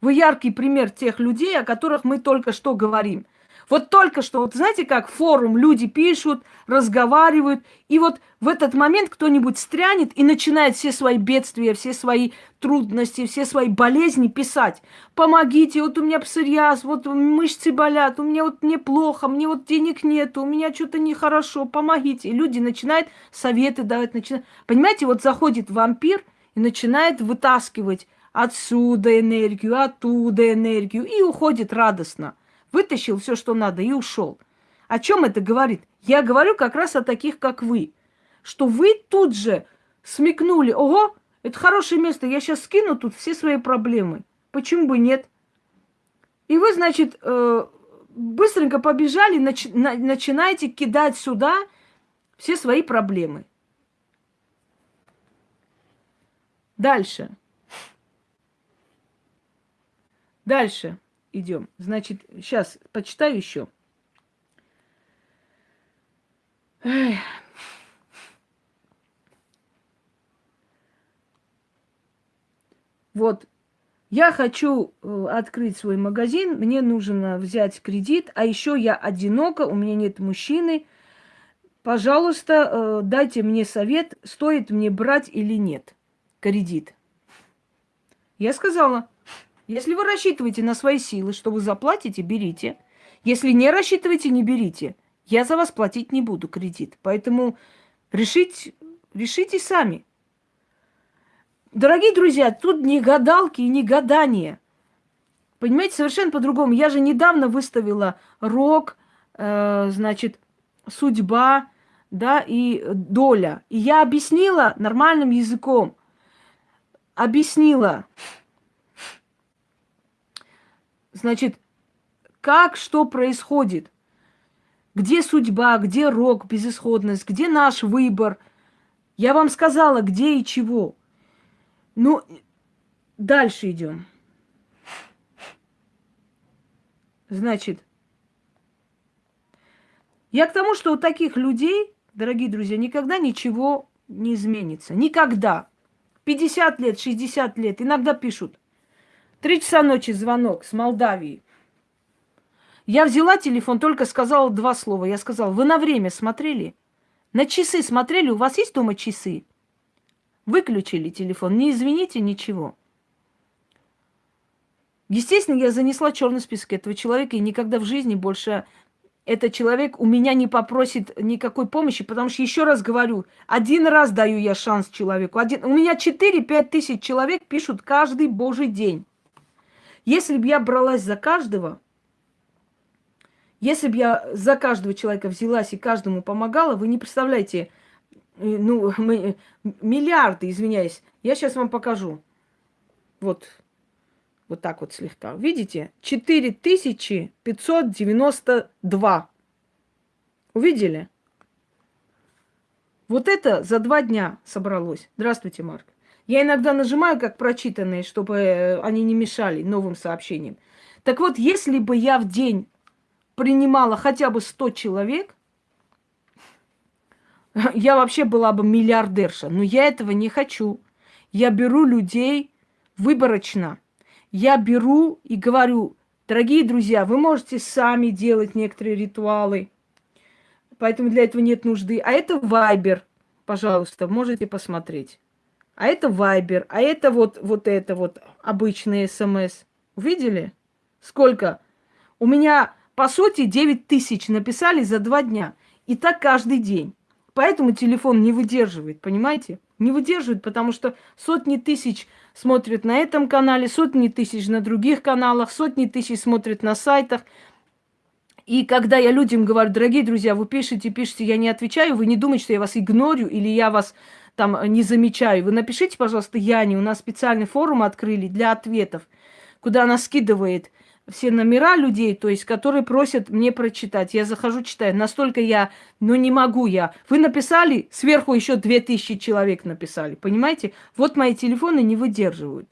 Вы яркий пример тех людей, о которых мы только что говорим. Вот только что, вот знаете как, форум, люди пишут, разговаривают, и вот в этот момент кто-нибудь стрянет и начинает все свои бедствия, все свои трудности, все свои болезни писать. Помогите, вот у меня псориаз, вот мышцы болят, у меня вот мне плохо, мне вот денег нет, у меня что-то нехорошо, помогите. И люди начинают советы давать, начинают... Понимаете, вот заходит вампир и начинает вытаскивать отсюда энергию, оттуда энергию, и уходит радостно вытащил все, что надо, и ушел. О чем это говорит? Я говорю как раз о таких, как вы. Что вы тут же смекнули, ого, это хорошее место, я сейчас скину тут все свои проблемы. Почему бы нет? И вы, значит, э, быстренько побежали, начи- на- начинаете кидать сюда все свои проблемы. Дальше. Дальше идем. Значит, сейчас почитаю еще. Вот, я хочу э, открыть свой магазин, мне нужно взять кредит, а еще я одинока, у меня нет мужчины. Пожалуйста, э, дайте мне совет, стоит мне брать или нет кредит. Я сказала, если вы рассчитываете на свои силы, что вы заплатите, берите. Если не рассчитываете, не берите. Я за вас платить не буду кредит. Поэтому решить, решите сами. Дорогие друзья, тут не гадалки и не гадания. Понимаете, совершенно по-другому. Я же недавно выставила рок, э, значит, судьба, да, и доля. И я объяснила нормальным языком. Объяснила, Значит, как что происходит? Где судьба, где рок, безысходность, где наш выбор? Я вам сказала, где и чего. Ну, дальше идем. Значит, я к тому, что у таких людей, дорогие друзья, никогда ничего не изменится. Никогда. 50 лет, 60 лет. Иногда пишут. Три часа ночи звонок с Молдавии. Я взяла телефон, только сказала два слова. Я сказала, вы на время смотрели? На часы смотрели? У вас есть дома часы? Выключили телефон. Не извините, ничего. Естественно, я занесла черный список этого человека, и никогда в жизни больше этот человек у меня не попросит никакой помощи, потому что, еще раз говорю, один раз даю я шанс человеку. Один... У меня 4-5 тысяч человек пишут каждый божий день. Если бы я бралась за каждого, если бы я за каждого человека взялась и каждому помогала, вы не представляете, э, ну, [laughs] мы, миллиарды, извиняюсь. Я сейчас вам покажу. Вот, вот так вот слегка. Видите? 4592. Увидели? Вот это за два дня собралось. Здравствуйте, Марк. Я иногда нажимаю как прочитанные, чтобы э, они не мешали новым сообщениям. Так вот, если бы я в день принимала хотя бы 100 человек, [laughs] я вообще была бы миллиардерша. Но я этого не хочу. Я беру людей выборочно. Я беру и говорю, дорогие друзья, вы можете сами делать некоторые ритуалы, поэтому для этого нет нужды. А это Вайбер, пожалуйста, можете посмотреть а это Вайбер, а это вот, вот это вот обычный СМС. Увидели? Сколько? У меня, по сути, 9 тысяч написали за два дня. И так каждый день. Поэтому телефон не выдерживает, понимаете? Не выдерживает, потому что сотни тысяч смотрят на этом канале, сотни тысяч на других каналах, сотни тысяч смотрят на сайтах. И когда я людям говорю, дорогие друзья, вы пишете, пишете, я не отвечаю, вы не думайте, что я вас игнорю или я вас там э, не замечаю. Вы напишите, пожалуйста, Яне, у нас специальный форум открыли для ответов, куда она скидывает все номера людей, то есть, которые просят мне прочитать. Я захожу, читаю. Настолько я, ну не могу я. Вы написали, сверху еще две тысячи человек написали. Понимаете? Вот мои телефоны не выдерживают.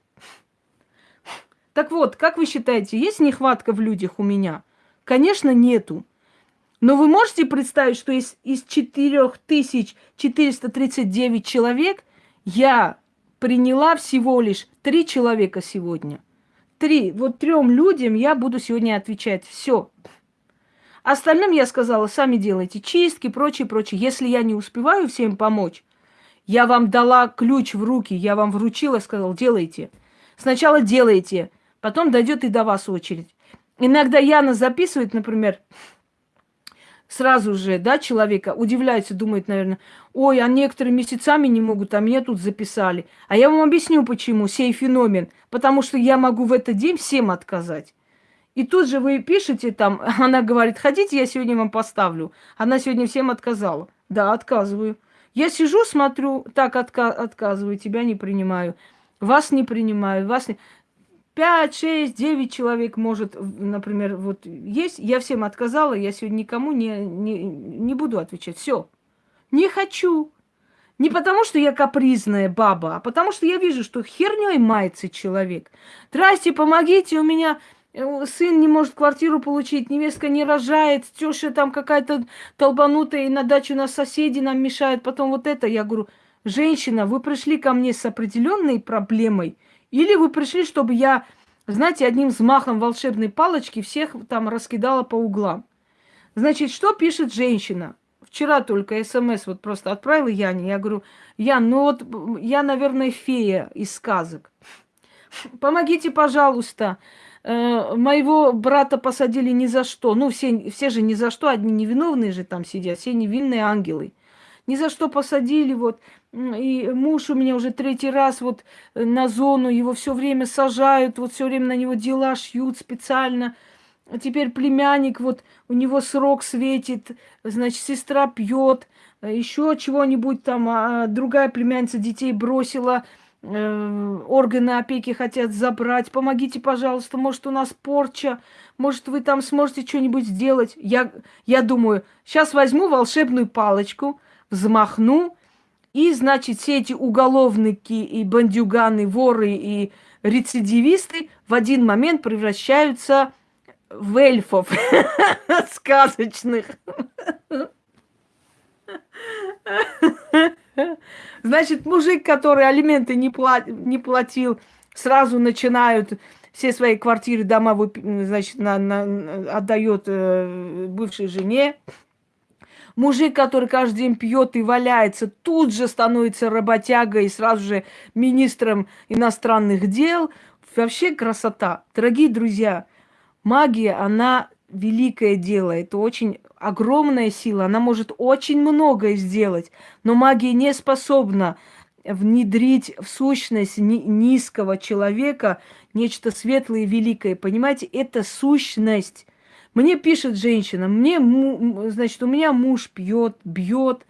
Так вот, как вы считаете, есть нехватка в людях у меня? Конечно, нету. Но вы можете представить, что из, из 4439 человек я приняла всего лишь три человека сегодня. Три. Вот трем людям я буду сегодня отвечать. Все. Остальным я сказала, сами делайте чистки, прочее, прочее. Если я не успеваю всем помочь, я вам дала ключ в руки, я вам вручила, сказал, делайте. Сначала делайте, потом дойдет и до вас очередь. Иногда Яна записывает, например, сразу же, да, человека удивляется, думает, наверное, ой, а некоторые месяцами не могут, а меня тут записали. А я вам объясню, почему, сей феномен. Потому что я могу в этот день всем отказать. И тут же вы пишете там, [laughs] она говорит, хотите, я сегодня вам поставлю. Она сегодня всем отказала. Да, отказываю. Я сижу, смотрю, так отка- отказываю, тебя не принимаю. Вас не принимаю, вас не... 5, 6, 9 человек может, например, вот есть. Я всем отказала, я сегодня никому не, не, не буду отвечать. Все. Не хочу. Не потому, что я капризная баба, а потому, что я вижу, что херней мается человек. Здрасте, помогите, у меня э, сын не может квартиру получить, невестка не рожает, теща там какая-то толбанутая, и на дачу нас соседи нам мешают, потом вот это. Я говорю, женщина, вы пришли ко мне с определенной проблемой – или вы пришли, чтобы я, знаете, одним взмахом волшебной палочки всех там раскидала по углам. Значит, что пишет женщина? Вчера только смс вот просто отправила Яне. Я говорю, Ян, ну вот я, наверное, фея из сказок. Помогите, пожалуйста. Э, моего брата посадили ни за что. Ну, все, все же ни за что, одни невиновные же там сидят, все невинные ангелы. Ни за что посадили, вот. И муж у меня уже третий раз вот э, на зону, его все время сажают, вот все время на него дела шьют специально. А теперь племянник, вот у него срок светит, значит, сестра пьет, э, еще чего-нибудь там, а другая племянница детей бросила, э, органы опеки хотят забрать. Помогите, пожалуйста, может, у нас порча, может, вы там сможете что-нибудь сделать. Я, я думаю, сейчас возьму волшебную палочку, взмахну, и, значит, все эти уголовники и бандюганы, воры и рецидивисты в один момент превращаются в эльфов [laughs] сказочных. Значит, мужик, который алименты не, пла- не платил, сразу начинают все свои квартиры, дома, значит, на, на, отдает э, бывшей жене. Мужик, который каждый день пьет и валяется, тут же становится работягой и сразу же министром иностранных дел. Вообще красота. Дорогие друзья, магия, она великое дело. Это очень огромная сила. Она может очень многое сделать. Но магия не способна внедрить в сущность низкого человека нечто светлое и великое. Понимаете, это сущность. Мне пишет женщина, мне, значит, у меня муж пьет, бьет,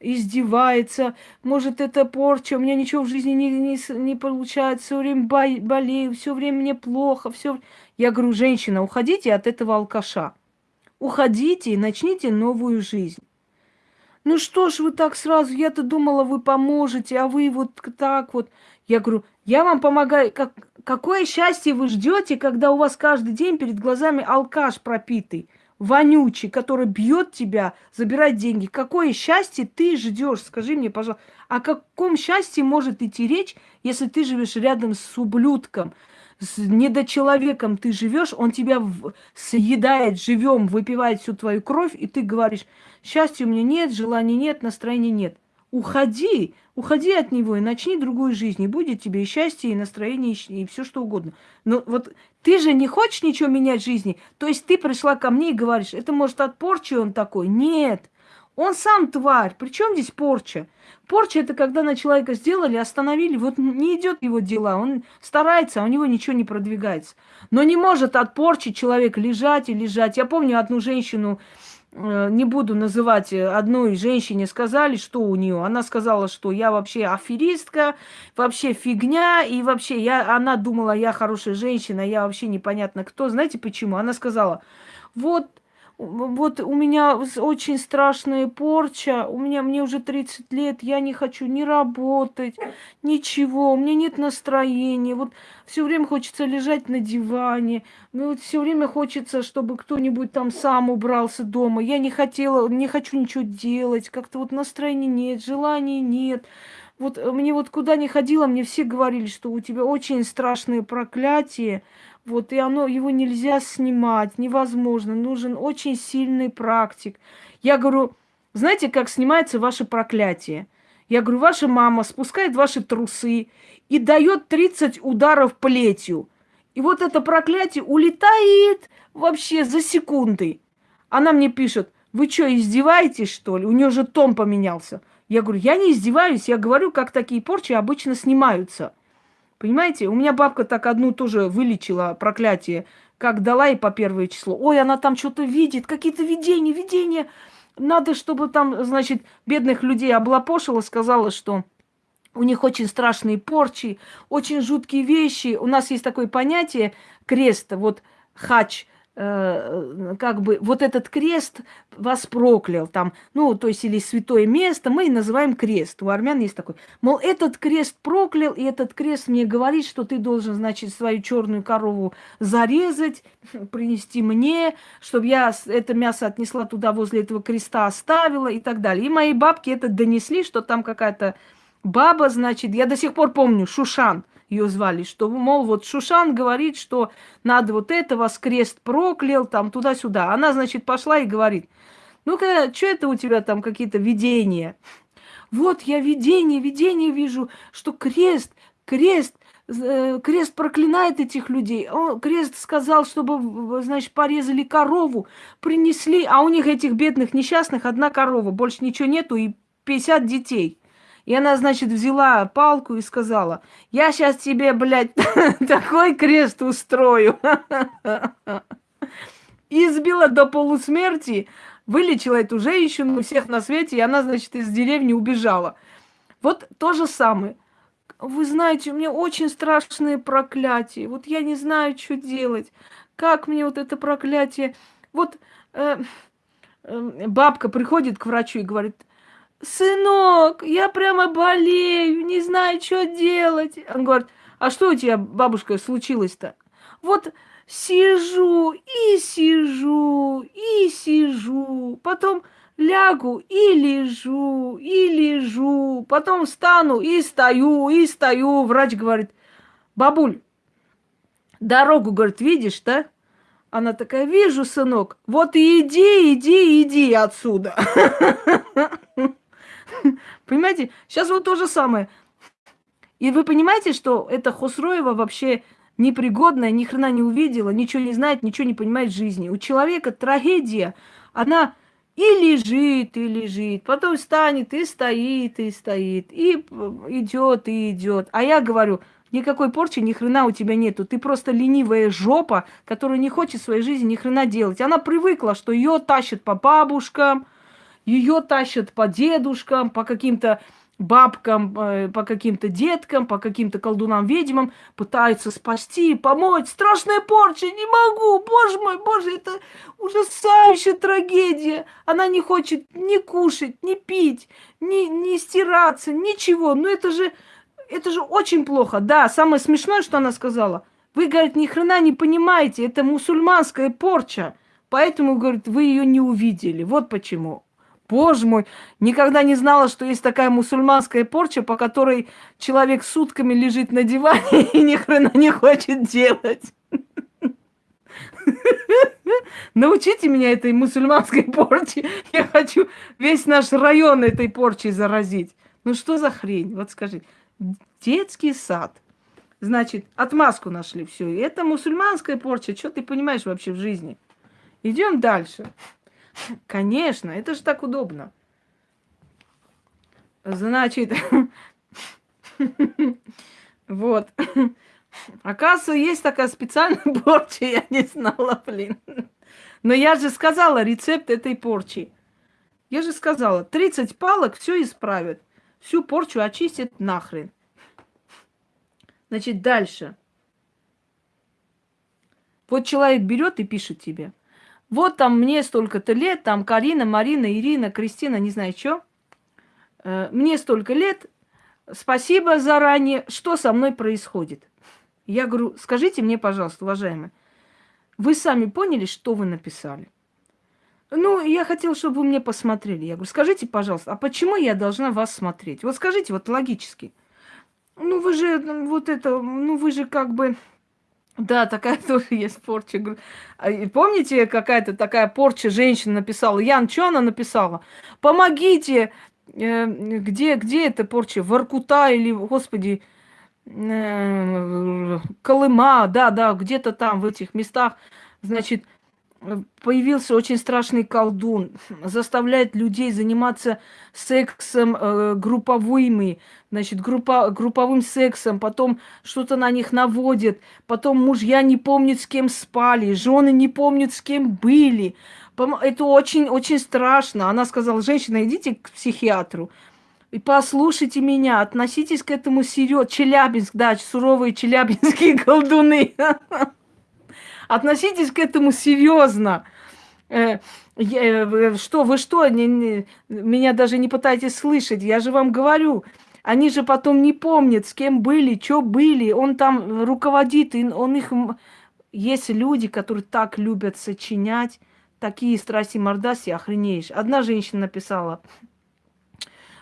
издевается, может, это порча, у меня ничего в жизни не, не, не получается, все время болею, все время мне плохо, все. Я говорю, женщина, уходите от этого алкаша. Уходите и начните новую жизнь. Ну что ж вы так сразу, я-то думала, вы поможете, а вы вот так вот. Я говорю, я вам помогаю, как, какое счастье вы ждете, когда у вас каждый день перед глазами алкаш пропитый, вонючий, который бьет тебя, забирает деньги. Какое счастье ты ждешь? Скажи мне, пожалуйста, о каком счастье может идти речь, если ты живешь рядом с ублюдком, с недочеловеком ты живешь, он тебя съедает живем, выпивает всю твою кровь, и ты говоришь, счастья у меня нет, желания нет, настроения нет. Уходи, уходи от него и начни другую жизнь. И будет тебе и счастье, и настроение, и, все что угодно. Но вот ты же не хочешь ничего менять в жизни. То есть ты пришла ко мне и говоришь, это может от порчи он такой. Нет, он сам тварь. Причем здесь порча? Порча это когда на человека сделали, остановили, вот не идет его дела, он старается, а у него ничего не продвигается. Но не может от порчи человек лежать и лежать. Я помню одну женщину, не буду называть э, одной женщине, сказали, что у нее. Она сказала, что я вообще аферистка, вообще фигня, и вообще я, она думала, я хорошая женщина, я вообще непонятно кто. Знаете почему? Она сказала, вот вот у меня очень страшная порча, у меня, мне уже 30 лет, я не хочу ни работать, ничего, у меня нет настроения, вот все время хочется лежать на диване, ну вот все время хочется, чтобы кто-нибудь там сам убрался дома, я не хотела, не хочу ничего делать, как-то вот настроения нет, желания нет, вот мне вот куда ни ходила, мне все говорили, что у тебя очень страшное проклятие, Вот, и оно, его нельзя снимать, невозможно. Нужен очень сильный практик. Я говорю, знаете, как снимается ваше проклятие? Я говорю, ваша мама спускает ваши трусы и дает 30 ударов плетью. И вот это проклятие улетает вообще за секунды. Она мне пишет, вы что, издеваетесь, что ли? У нее же том поменялся. Я говорю, я не издеваюсь, я говорю, как такие порчи обычно снимаются. Понимаете, у меня бабка так одну тоже вылечила проклятие, как дала ей по первое число. Ой, она там что-то видит, какие-то видения, видения. Надо, чтобы там, значит, бедных людей облапошила, сказала, что у них очень страшные порчи, очень жуткие вещи. У нас есть такое понятие крест, вот хач – как бы вот этот крест вас проклял, там, ну, то есть или святое место, мы называем крест. У армян есть такой. Мол, этот крест проклял, и этот крест мне говорит, что ты должен, значит, свою черную корову зарезать, [laughs] принести мне, чтобы я это мясо отнесла туда, возле этого креста оставила и так далее. И мои бабки это донесли, что там какая-то баба, значит, я до сих пор помню, Шушан – ее звали, что, мол, вот Шушан говорит, что надо вот это, вас крест проклял, там туда-сюда. Она, значит, пошла и говорит, ну-ка, что это у тебя там какие-то видения? Вот я видение, видение вижу, что крест, крест, э, крест проклинает этих людей. О, крест сказал, чтобы, значит, порезали корову, принесли, а у них этих бедных несчастных одна корова, больше ничего нету и 50 детей. И она, значит, взяла палку и сказала, я сейчас тебе, блядь, [laughs] такой крест устрою. Избила до полусмерти, вылечила эту женщину, всех на свете, и она, значит, из деревни убежала. Вот то же самое. Вы знаете, у меня очень страшные проклятия. Вот я не знаю, что делать. Как мне вот это проклятие... Вот э, э, бабка приходит к врачу и говорит, сынок, я прямо болею, не знаю, что делать. Он говорит, а что у тебя, бабушка, случилось-то? Вот сижу и сижу, и сижу, потом лягу и лежу, и лежу, потом встану и стою, и стою. Врач говорит, бабуль, дорогу, говорит, видишь, да? Она такая, вижу, сынок, вот иди, иди, иди отсюда. [laughs] [laughs] Понимаете, сейчас вот то же самое. И вы понимаете, что эта Хосроева вообще непригодная, ни хрена не увидела, ничего не знает, ничего не понимает в жизни. У человека трагедия, она и лежит, и лежит, потом встанет, и стоит, и стоит, и идет, и идет. А я говорю, никакой порчи ни хрена у тебя нету. Ты просто ленивая жопа, которая не хочет в своей жизни ни хрена делать. Она привыкла, что ее тащат по бабушкам, ее тащат по дедушкам, по каким-то бабкам, э, по каким-то деткам, по каким-то колдунам-ведьмам, пытаются спасти, помочь. Страшная порча, не могу, боже мой, боже, это ужасающая трагедия. Она не хочет ни кушать, ни пить, ни, ни стираться, ничего. Ну это же, это же очень плохо. Да, самое смешное, что она сказала. Вы, говорит, ни хрена не понимаете, это мусульманская порча. Поэтому, говорит, вы ее не увидели. Вот почему. Боже мой, никогда не знала, что есть такая мусульманская порча, по которой человек сутками лежит на диване [laughs] и ни хрена не хочет делать. [laughs] Научите меня этой мусульманской [laughs] порче. Я хочу весь наш район этой порчей заразить. Ну что за хрень? Вот скажи. Детский сад. Значит, отмазку нашли все. Это мусульманская порча. Что ты понимаешь вообще в жизни? Идем дальше. Конечно, это же так удобно. Значит, [laughs] вот. Оказывается, есть такая специальная [laughs] порча, я не знала, блин. Но я же сказала рецепт этой порчи. Я же сказала, 30 палок все исправят. Всю порчу очистят нахрен. Значит, дальше. Вот человек берет и пишет тебе – вот там мне столько-то лет, там Карина, Марина, Ирина, Кристина, не знаю что. Э, мне столько лет, спасибо заранее, что со мной происходит. Я говорю, скажите мне, пожалуйста, уважаемые, вы сами поняли, что вы написали? Ну, я хотела, чтобы вы мне посмотрели. Я говорю, скажите, пожалуйста, а почему я должна вас смотреть? Вот скажите, вот логически. Ну, вы же, вот это, ну, вы же как бы Да, такая [laughs] тоже есть порча. А, помните, какая-то такая порча женщина написала? Ян, что она написала? Помогите! Э, где, где эта порча? Воркута или, господи, э, Колыма, да, да, где-то там, в этих местах. Значит, появился очень страшный колдун, заставляет людей заниматься сексом э, групповыми, значит, группа, групповым сексом, потом что-то на них наводит, потом мужья не помнят, с кем спали, жены не помнят, с кем были. Это очень-очень страшно. Она сказала, женщина, идите к психиатру. И послушайте меня, относитесь к этому серьезно. Челябинск, да, суровые челябинские колдуны. [laughs] Относитесь к этому серьезно. Э, э, что, вы что, не, не, меня даже не пытаетесь слышать, я же вам говорю. Они же потом не помнят, с кем были, что были. Он там руководит, и он их... Есть люди, которые так любят сочинять, такие страсти мордаси, охренеешь. Одна женщина написала,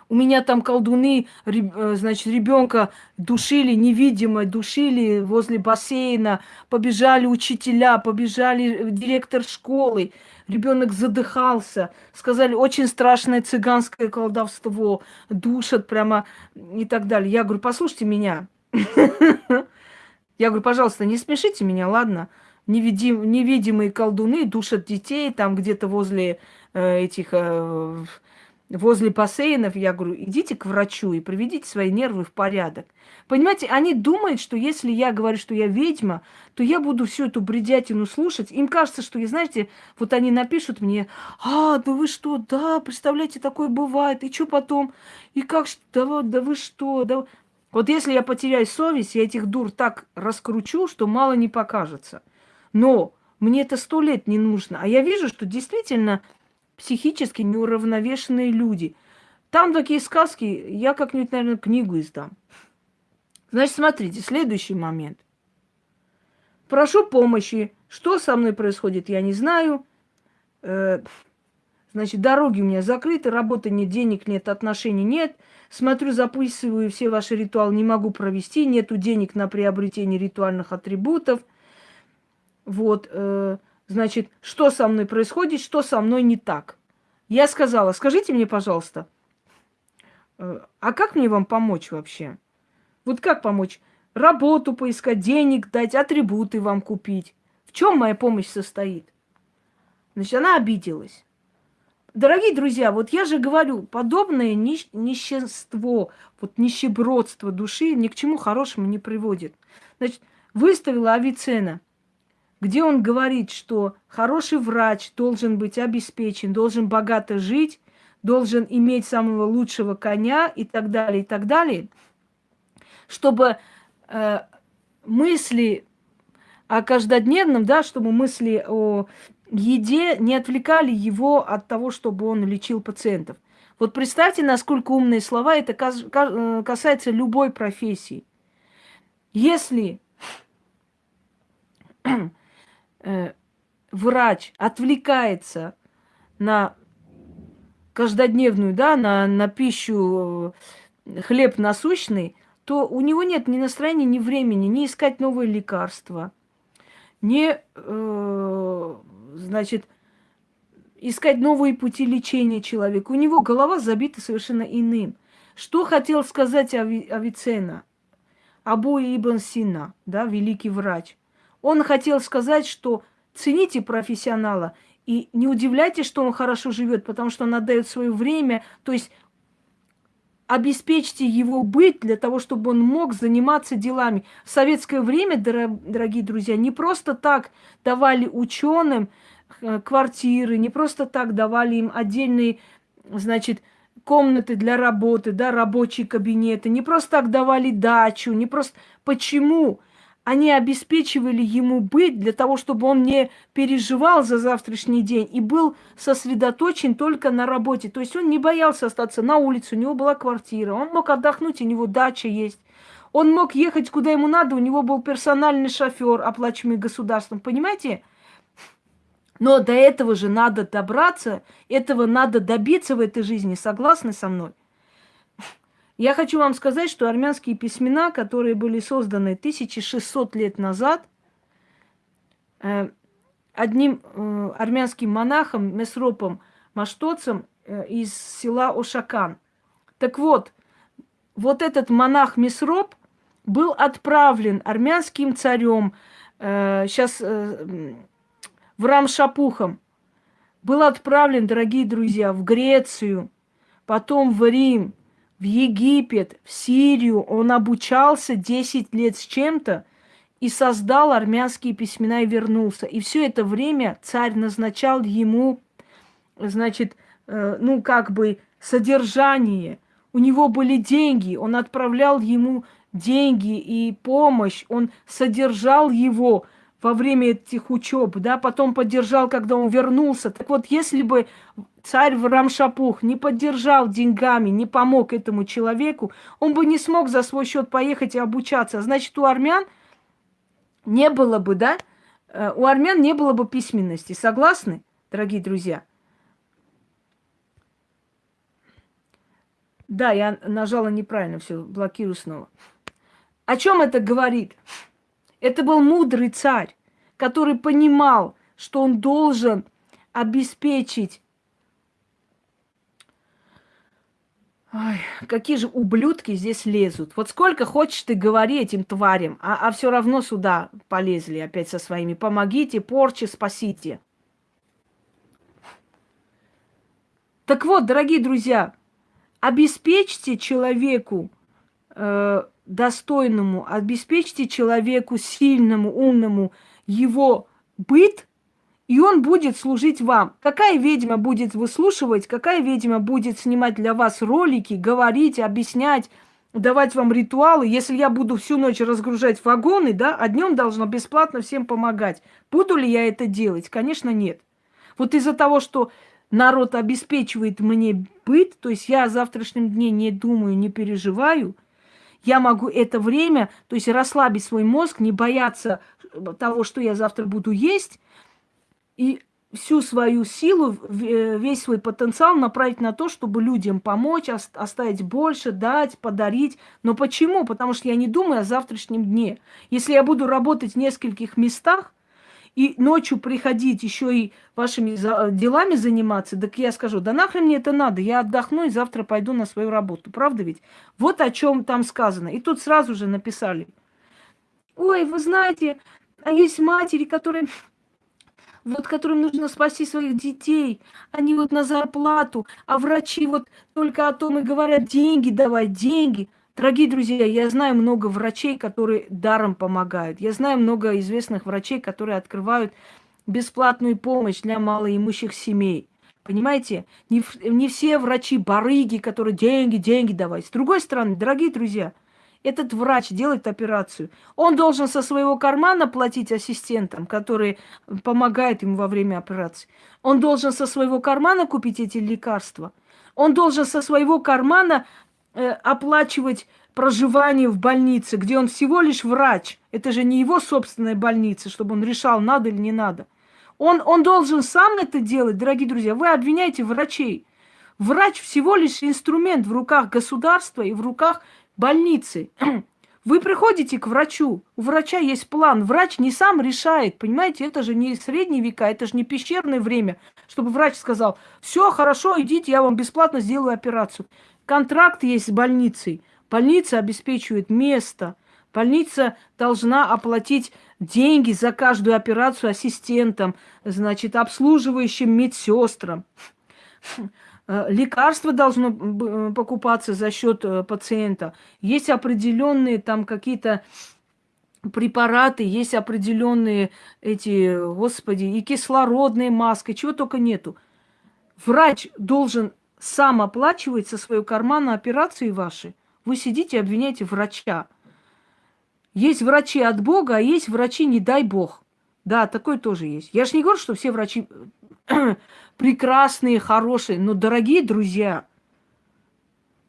у меня там колдуны, э, значит, ребенка душили невидимо, душили возле бассейна, побежали учителя, побежали э, директор школы, ребенок задыхался, сказали, очень страшное цыганское колдовство, душат прямо и так далее. Я говорю, послушайте меня. [laughs] Я говорю, пожалуйста, не смешите меня, ладно? Невидим, невидимые колдуны душат детей там где-то возле э, этих возле бассейнов, я говорю, идите к врачу и приведите свои нервы в порядок. Понимаете, они думают, что если я говорю, что я ведьма, то я буду всю эту бредятину слушать. Им кажется, что, и знаете, вот они напишут мне, а, да вы что, да, представляете, такое бывает, и что потом, и как, да, да вы что, да... Вот если я потеряю совесть, я этих дур так раскручу, что мало не покажется. Но мне это сто лет не нужно. А я вижу, что действительно психически неуравновешенные люди. Там такие сказки, я как-нибудь, наверное, книгу издам. Значит, смотрите, следующий момент. Прошу помощи. Что со мной происходит, я не знаю. Э, значит, дороги у меня закрыты, работы нет, денег нет, отношений нет. Смотрю, записываю все ваши ритуалы, не могу провести, нету денег на приобретение ритуальных атрибутов. Вот. Значит, что со мной происходит, что со мной не так. Я сказала, скажите мне, пожалуйста, э, а как мне вам помочь вообще? Вот как помочь? Работу поискать, денег дать, атрибуты вам купить. В чем моя помощь состоит? Значит, она обиделась. Дорогие друзья, вот я же говорю, подобное нищ- нищенство, вот нищебродство души ни к чему хорошему не приводит. Значит, выставила Авицена – где он говорит, что хороший врач должен быть обеспечен, должен богато жить, должен иметь самого лучшего коня и так далее, и так далее, чтобы э, мысли о каждодневном, да, чтобы мысли о еде не отвлекали его от того, чтобы он лечил пациентов. Вот представьте, насколько умные слова это э, касается любой профессии. Если врач отвлекается на каждодневную, да, на, на пищу э, хлеб насущный, то у него нет ни настроения, ни времени, ни искать новые лекарства, ни, э, значит, искать новые пути лечения человека. У него голова забита совершенно иным. Что хотел сказать Ави, Авиценна? Абу Ибн Сина, да, великий врач – он хотел сказать, что цените профессионала и не удивляйтесь, что он хорошо живет, потому что он отдает свое время, то есть обеспечьте его быть для того, чтобы он мог заниматься делами. В советское время, дорогие друзья, не просто так давали ученым э, квартиры, не просто так давали им отдельные, значит, комнаты для работы, да, рабочие кабинеты, не просто так давали дачу, не просто... Почему? Они обеспечивали ему быть для того, чтобы он не переживал за завтрашний день и был сосредоточен только на работе. То есть он не боялся остаться на улице, у него была квартира, он мог отдохнуть, у него дача есть. Он мог ехать куда ему надо, у него был персональный шофер, оплачиваемый государством, понимаете? Но до этого же надо добраться, этого надо добиться в этой жизни, согласны со мной? Я хочу вам сказать, что армянские письмена, которые были созданы 1600 лет назад, э, одним э, армянским монахом, месропом, маштоцем э, из села Ошакан. Так вот, вот этот монах Месроп был отправлен армянским царем, сейчас в Рамшапухом, был отправлен, дорогие друзья, в Грецию, потом в Рим, в Египет, в Сирию. Он обучался 10 лет с чем-то и создал армянские письмена и вернулся. И все это время царь назначал ему, значит, э, ну как бы содержание. У него были деньги, он отправлял ему деньги и помощь, он содержал его во время этих учеб, да, потом поддержал, когда он вернулся. Так вот, если бы царь Рамшапух не поддержал деньгами, не помог этому человеку, он бы не смог за свой счет поехать и обучаться. Значит, у армян не было бы, да, э, у армян не было бы письменности. Согласны, дорогие друзья? Да, я нажала неправильно, все, блокирую снова. О чем это говорит? Это был мудрый царь, который понимал, что он должен обеспечить Ой, какие же ублюдки здесь лезут. Вот сколько хочешь ты говори этим тварям, а, а все равно сюда полезли опять со своими. Помогите, порчи, спасите. Так вот, дорогие друзья, обеспечьте человеку э, достойному, обеспечьте человеку сильному, умному его быт, и он будет служить вам. Какая ведьма будет выслушивать, какая ведьма будет снимать для вас ролики, говорить, объяснять, давать вам ритуалы, если я буду всю ночь разгружать вагоны, да, а днем должна бесплатно всем помогать. Буду ли я это делать? Конечно, нет. Вот из-за того, что народ обеспечивает мне быт, то есть я о завтрашнем дне не думаю, не переживаю, я могу это время, то есть расслабить свой мозг, не бояться того, что я завтра буду есть, и всю свою силу, э, весь свой потенциал направить на то, чтобы людям помочь, оставить больше, дать, подарить. Но почему? Потому что я не думаю о завтрашнем дне. Если я буду работать в нескольких местах, и ночью приходить еще и вашими делами заниматься, так я скажу, да нахрен мне это надо, я отдохну и завтра пойду на свою работу. Правда ведь? Вот о чем там сказано. И тут сразу же написали. Ой, вы знаете, а есть матери, которые вот которым нужно спасти своих детей, они вот на зарплату, а врачи вот только о том и говорят, деньги давай, деньги. Дорогие друзья, я знаю много врачей, которые даром помогают. Я знаю много известных врачей, которые открывают бесплатную помощь для малоимущих семей. Понимаете, не, не все врачи барыги, которые деньги, деньги давать. С другой стороны, дорогие друзья, этот врач делает операцию. Он должен со своего кармана платить ассистентам, которые помогают ему во время операции. Он должен со своего кармана купить эти лекарства. Он должен со своего кармана э, оплачивать проживание в больнице, где он всего лишь врач. Это же не его собственная больница, чтобы он решал, надо или не надо. Он, он должен сам это делать, дорогие друзья. Вы обвиняете врачей. Врач всего лишь инструмент в руках государства и в руках больницы. [clears throat] Вы приходите к врачу, у врача есть план, врач не сам решает, понимаете, это же не средние века, это же не пещерное время, чтобы врач сказал, все хорошо, идите, я вам бесплатно сделаю операцию. Контракт есть с больницей, больница обеспечивает место, больница должна оплатить деньги за каждую операцию ассистентам, значит, обслуживающим медсестрам. Э, лекарство должно э, покупаться за счет э, пациента. Есть определенные там какие-то препараты, есть определенные эти, господи, и кислородные маски, чего только нету. Врач должен сам оплачивать со своего кармана операции ваши. Вы сидите и обвиняете врача. Есть врачи от Бога, а есть врачи, не дай Бог. Да, такой тоже есть. Я же не говорю, что все врачи прекрасные, хорошие, но, дорогие друзья,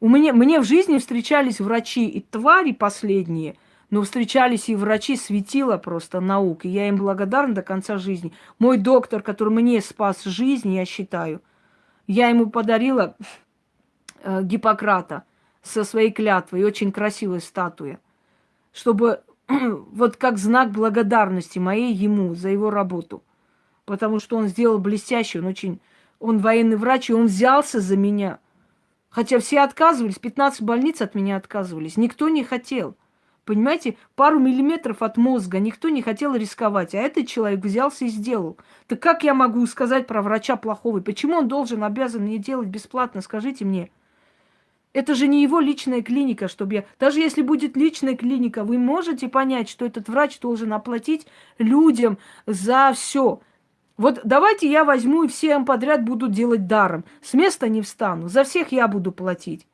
у меня, мне в жизни встречались врачи и твари последние, но встречались и врачи светила просто наук, и я им благодарна до конца жизни. Мой доктор, который мне спас жизнь, я считаю, я ему подарила э, Гиппократа со своей клятвой, очень красивая статуя, чтобы [clears throat] вот как знак благодарности моей ему за его работу. Потому что он сделал блестящий, он очень... Он военный врач, и он взялся за меня. Хотя все отказывались, 15 больниц от меня отказывались. Никто не хотел. Понимаете, пару миллиметров от мозга никто не хотел рисковать, а этот человек взялся и сделал. Так как я могу сказать про врача плохого? Почему он должен, обязан мне делать бесплатно? Скажите мне. Это же не его личная клиника, чтобы я... Даже если будет личная клиника, вы можете понять, что этот врач должен оплатить людям за все. Вот давайте я возьму и всем подряд буду делать даром. С места не встану. За всех я буду платить.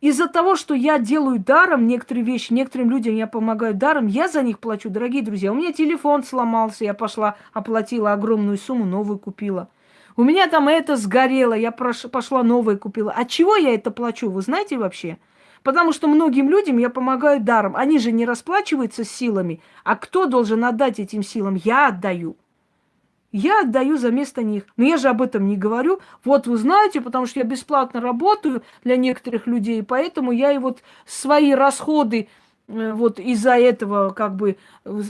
Из-за того, что я делаю даром некоторые вещи, некоторым людям я помогаю даром, я за них плачу, дорогие друзья. У меня телефон сломался, я пошла, оплатила огромную сумму, новую купила. У меня там это сгорело, я пошла новое купила. От чего я это плачу, вы знаете вообще? Потому что многим людям я помогаю даром. Они же не расплачиваются силами. А кто должен отдать этим силам? Я отдаю. Я отдаю за место них. Но я же об этом не говорю. Вот вы знаете, потому что я бесплатно работаю для некоторых людей, поэтому я и вот свои расходы э, вот из-за этого как бы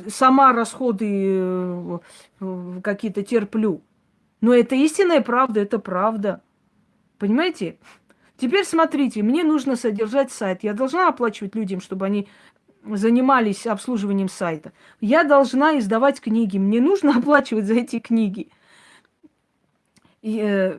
сама расходы э, какие-то терплю. Но это истинная правда, это правда. Понимаете? Теперь смотрите, мне нужно содержать сайт. Я должна оплачивать людям, чтобы они занимались обслуживанием сайта. Я должна издавать книги. Мне нужно [laughs] оплачивать за эти книги. И, э,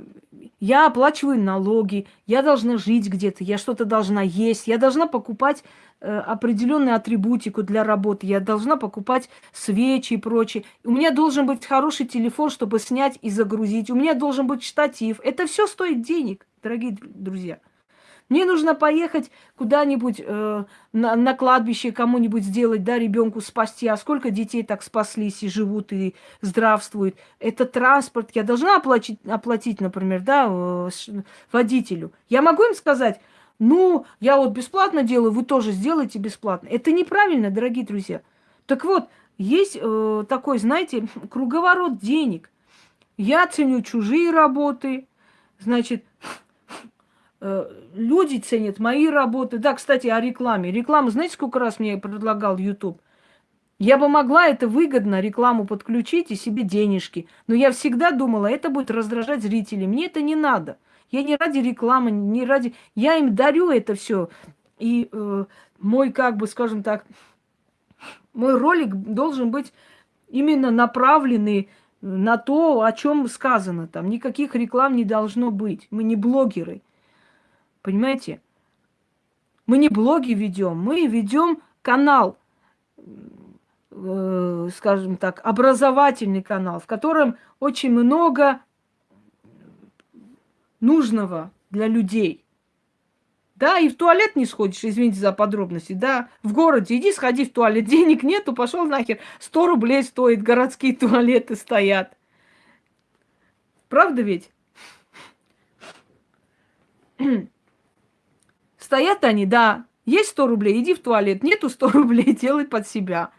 я оплачиваю налоги, я должна жить где-то, я что-то должна есть, я должна покупать э, определенную атрибутику для работы, я должна покупать свечи и прочее. У меня должен быть хороший телефон, чтобы снять и загрузить. У меня должен быть штатив. Это все стоит денег, дорогие друзья. Мне нужно поехать куда-нибудь э, на, на кладбище кому-нибудь сделать, да, ребенку спасти. А сколько детей так спаслись и живут, и здравствуют. Это транспорт. Я должна оплатить, оплатить например, да, э, водителю. Я могу им сказать, ну, я вот бесплатно делаю, вы тоже сделайте бесплатно. Это неправильно, дорогие друзья. Так вот, есть э, такой, знаете, круговорот денег. Я ценю чужие работы, значит, люди ценят мои работы. Да, кстати, о рекламе. Реклама, знаете, сколько раз мне предлагал YouTube? Я бы могла это выгодно, рекламу подключить и себе денежки. Но я всегда думала, это будет раздражать зрителей. Мне это не надо. Я не ради рекламы, не ради... Я им дарю это все. И э, мой, как бы, скажем так, мой ролик должен быть именно направленный на то, о чем сказано. Там никаких реклам не должно быть. Мы не блогеры. Понимаете? Мы не блоги ведем, мы ведем канал, э, скажем так, образовательный канал, в котором очень много нужного для людей. Да, и в туалет не сходишь, извините за подробности, да, в городе, иди сходи в туалет, [laughs] денег нету, пошел нахер, 100 рублей стоит, городские [laughs] туалеты стоят. Правда ведь? [clears throat] Стоят они, да, есть 100 рублей, иди в туалет. Нету 100 [laughs] рублей, делай под себя.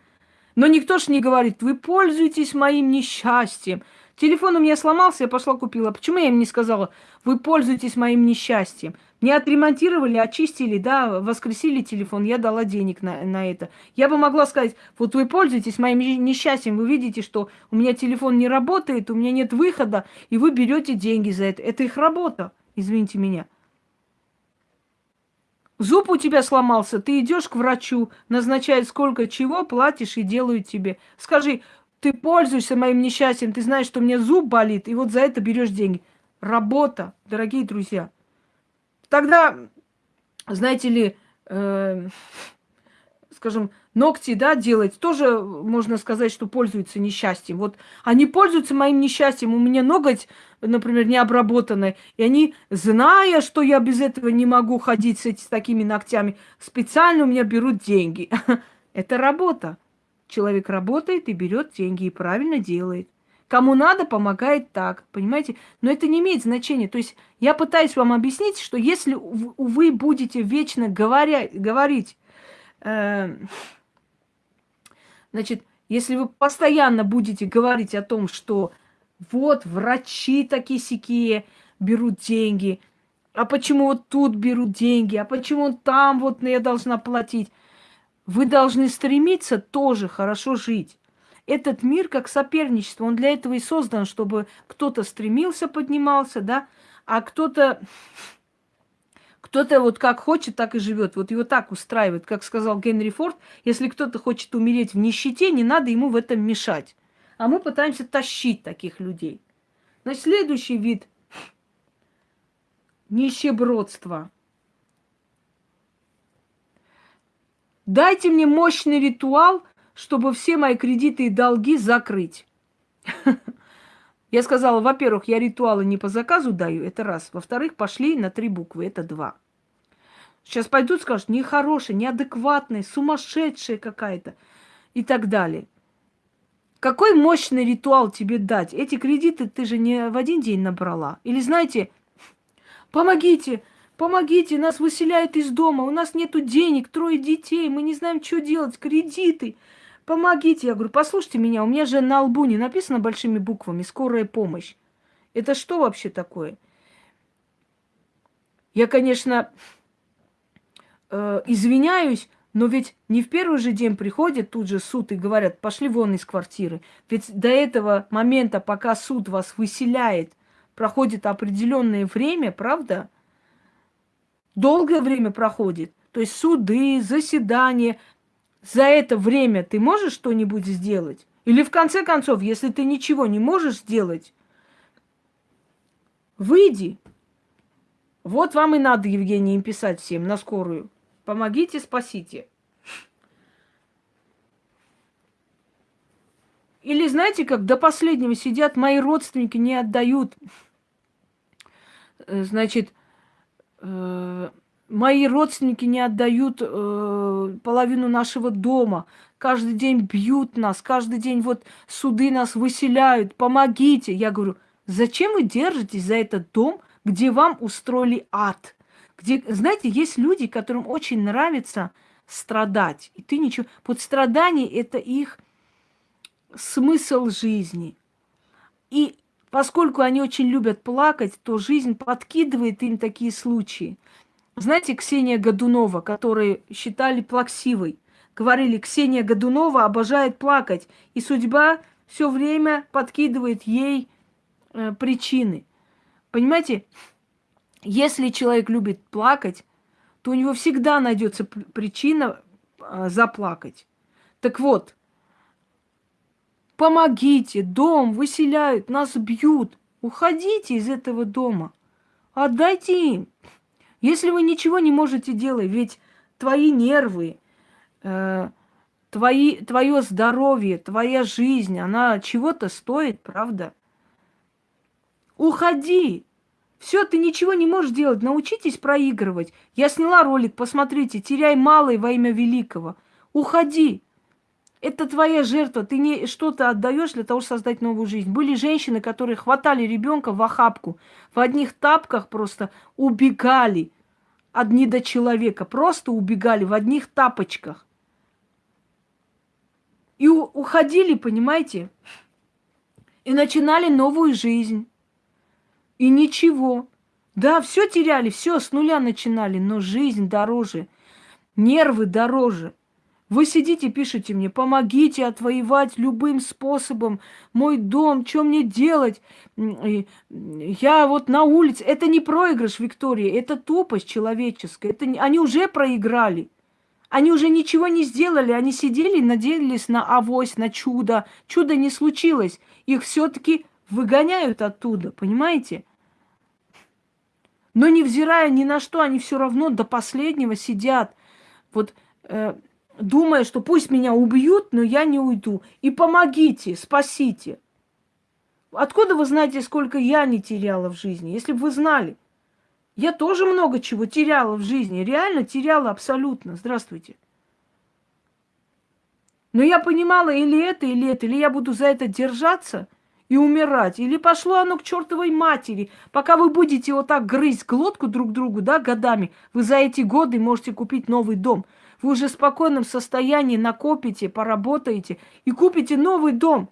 Но никто ж не говорит, вы пользуетесь моим несчастьем. Телефон у меня сломался, я пошла купила. Почему я им не сказала, вы пользуетесь моим несчастьем? Не отремонтировали, очистили, да, воскресили телефон, я дала денег на, на это. Я бы могла сказать, вот вы пользуетесь моим несчастьем, вы видите, что у меня телефон не работает, у меня нет выхода, и вы берете деньги за это. Это их работа, извините меня. Зуб у тебя сломался, ты идешь к врачу, назначает сколько чего, платишь и делают тебе. Скажи, ты пользуешься моим несчастьем, ты знаешь, что у меня зуб болит, и вот за это берешь деньги. Работа, дорогие друзья. Тогда, знаете ли, э, скажем, ногти, да, делать, тоже можно сказать, что пользуются несчастьем. Вот они пользуются моим несчастьем. У меня ноготь, например, не обработанный, и они, зная, что я без этого не могу ходить с, эти, с такими ногтями, специально у меня берут деньги. [laughs] Это работа. Человек работает и берет деньги, и правильно делает. Кому надо, помогает так, понимаете? Но это не имеет значения. То есть я пытаюсь вам объяснить, что если вы будете вечно говоря, говорить, э, Значит, если вы постоянно будете говорить о том, что вот врачи такие сякие берут деньги, а почему вот тут берут деньги, а почему там вот я должна платить, Вы должны стремиться тоже хорошо жить. Этот мир как соперничество, он для этого и создан, чтобы кто-то стремился, поднимался, да, а кто-то кто-то вот как хочет, так и живет. Вот его так устраивает, как сказал Генри Форд, если кто-то хочет умереть в нищете, не надо ему в этом мешать. А мы пытаемся тащить таких людей. Значит, следующий вид нищебродства. Дайте мне мощный ритуал, чтобы все мои кредиты и долги закрыть. [laughs] Я сказала, во-первых, я ритуалы не по заказу даю, это раз. Во-вторых, пошли на три буквы, это два. Сейчас пойдут, скажут, нехорошие, неадекватные, сумасшедшие какая-то и так далее. Какой мощный ритуал тебе дать? Эти кредиты ты же не в один день набрала. Или знаете, помогите, помогите, нас выселяют из дома, у нас нету денег, трое детей, мы не знаем, что делать, кредиты. Помогите. Я говорю, послушайте меня, у меня же на лбу не написано большими буквами «Скорая помощь». Это что вообще такое? Я, конечно, э, извиняюсь, но ведь не в первый же день приходит тут же суд и говорят, пошли вон из квартиры. Ведь до этого момента, пока суд вас выселяет, проходит определенное время, правда? Долгое время проходит. То есть суды, заседания. За это время ты можешь что-нибудь сделать? Или в конце концов, если ты ничего не можешь сделать, выйди. Вот вам и надо, Евгений, им писать всем на скорую. Помогите, спасите. Или знаете, как до последнего сидят, мои родственники не отдают. Э, значит, э, мои родственники не отдают э, половину нашего дома. Каждый день бьют нас, каждый день вот суды нас выселяют. Помогите. Я говорю, зачем вы держитесь за этот дом, где вам устроили ад? Где, знаете, есть люди, которым очень нравится страдать. И ты ничего... Вот страдание – это их смысл жизни. И поскольку они очень любят плакать, то жизнь подкидывает им такие случаи. Знаете, Ксения Годунова, которую считали плаксивой, говорили, Ксения Годунова обожает плакать, и судьба все время подкидывает ей э, причины. Понимаете, если человек любит плакать, то у него всегда найдется причина а, заплакать. Так вот, помогите, дом выселяют, нас бьют. Уходите из этого дома. Отдайте им. Если вы ничего не можете делать, ведь твои нервы, э, твои, твое здоровье, твоя жизнь, она чего-то стоит, правда? Уходи, все, ты ничего не можешь делать. Научитесь проигрывать. Я сняла ролик, посмотрите. Теряй малое во имя великого. Уходи. Это твоя жертва. Ты не что-то отдаешь для того, чтобы создать новую жизнь. Были женщины, которые хватали ребенка в охапку, в одних тапках просто убегали от человека, Просто убегали в одних тапочках. И уходили, понимаете? И начинали новую жизнь. И ничего. Да, все теряли, все с нуля начинали, но жизнь дороже, нервы дороже. Вы сидите, пишете мне, помогите отвоевать любым способом мой дом, что мне делать? Я вот на улице. Это не проигрыш, Виктория, это тупость человеческая. Это, они уже проиграли. Они уже ничего не сделали, они сидели надеялись на авось, на чудо. Чудо не случилось. Их все-таки выгоняют оттуда, понимаете? Но невзирая ни на что, они все равно до последнего сидят, вот э, думая, что пусть меня убьют, но я не уйду. И помогите, спасите. Откуда вы знаете, сколько я не теряла в жизни? Если бы вы знали. Я тоже много чего теряла в жизни. Реально теряла абсолютно. Здравствуйте. Но я понимала или это, или это, или я буду за это держаться – и умирать. Или пошло оно к чертовой матери. Пока вы будете вот так грызть глотку друг другу, да, годами, вы за эти годы можете купить новый дом. Вы уже в спокойном состоянии накопите, поработаете и купите новый дом.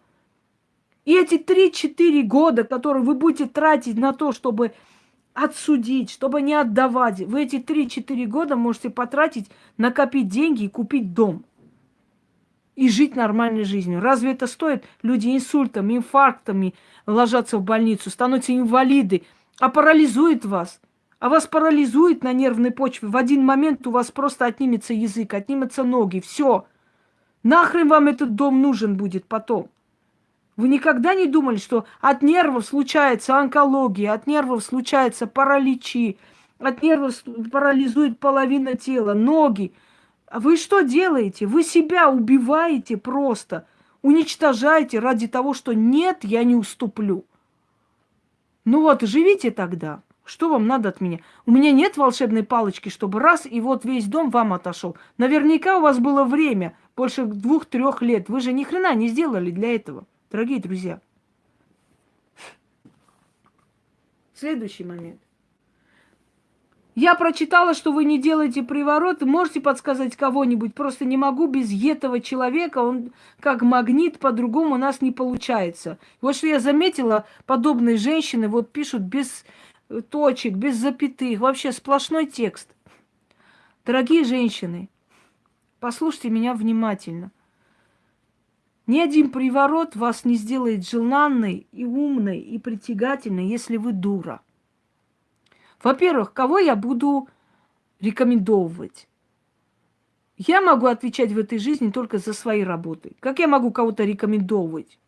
И эти 3-4 года, которые вы будете тратить на то, чтобы отсудить, чтобы не отдавать. Вы эти 3-4 года можете потратить, накопить деньги и купить дом. И жить нормальной жизнью. Разве это стоит? Люди инсультами, инфарктами ложатся в больницу, становятся инвалиды, а парализует вас. А вас парализует на нервной почве. В один момент у вас просто отнимется язык, отнимутся ноги. Все. Нахрен вам этот дом нужен будет потом. Вы никогда не думали, что от нервов случается онкология, от нервов случается параличи, от нервов парализует половина тела, ноги. А вы что делаете? Вы себя убиваете просто, уничтожаете ради того, что нет, я не уступлю. Ну вот, живите тогда. Что вам надо от меня? У меня нет волшебной палочки, чтобы раз, и вот весь дом вам отошел. Наверняка у вас было время, больше двух-трех лет. Вы же ни хрена не сделали для этого. Дорогие друзья, следующий момент. Я прочитала, что вы не делаете приворот. Можете подсказать кого-нибудь? Просто не могу без этого человека. Он как магнит, по-другому у нас не получается. Вот что я заметила, подобные женщины вот пишут без точек, без запятых. Вообще сплошной текст. Дорогие женщины, послушайте меня внимательно. Ни один приворот вас не сделает желанной и умной и притягательной, если вы дура. Во-первых, кого я буду рекомендовывать? Я могу отвечать в этой жизни только за свои работы. Как я могу кого-то рекомендовывать?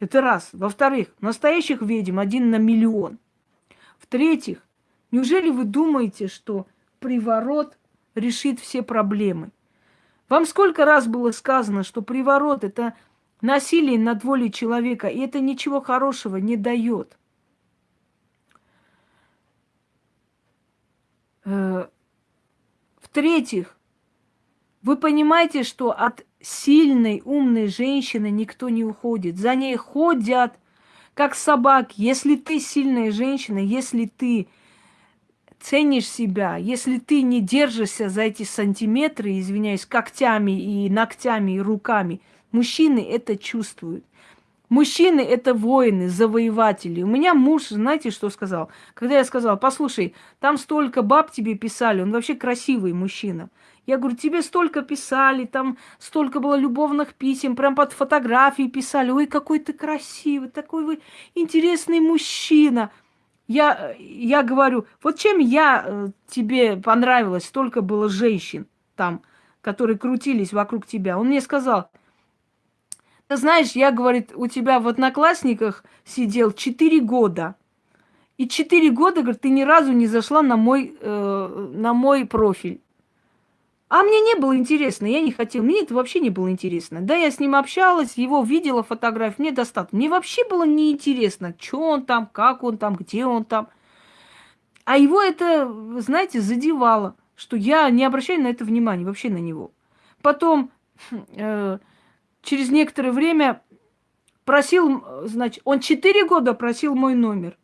Это раз. Во-вторых, настоящих ведьм один на миллион. В-третьих, неужели вы думаете, что приворот решит все проблемы? Вам сколько раз было сказано, что приворот – это насилие над волей человека, и это ничего хорошего не дает. В-третьих, вы понимаете, что от сильной, умной женщины никто не уходит. За ней ходят, как собаки. Если ты сильная женщина, если ты ценишь себя, если ты не держишься за эти сантиметры, извиняюсь, когтями и ногтями и руками – Мужчины это чувствуют. Мужчины это воины, завоеватели. У меня муж, знаете, что сказал? Когда я сказала, послушай, там столько баб тебе писали, он вообще красивый мужчина. Я говорю, тебе столько писали, там столько было любовных писем, прям под фотографии писали. Ой, какой ты красивый, такой вы интересный мужчина. Я, я говорю, вот чем я э, тебе понравилась, столько было женщин там, которые крутились вокруг тебя. Он мне сказал, ты знаешь, я, говорит, у тебя в одноклассниках сидел 4 года. И 4 года, говорит, ты ни разу не зашла на мой, э, на мой профиль. А мне не было интересно, я не хотела. Мне это вообще не было интересно. Да, я с ним общалась, его видела фотографии, мне достаточно. Мне вообще было неинтересно, что он там, как он там, где он там. А его это, знаете, задевало, что я не обращаю на это внимания, вообще на него. Потом э, через некоторое время просил, значит, он четыре года просил мой номер.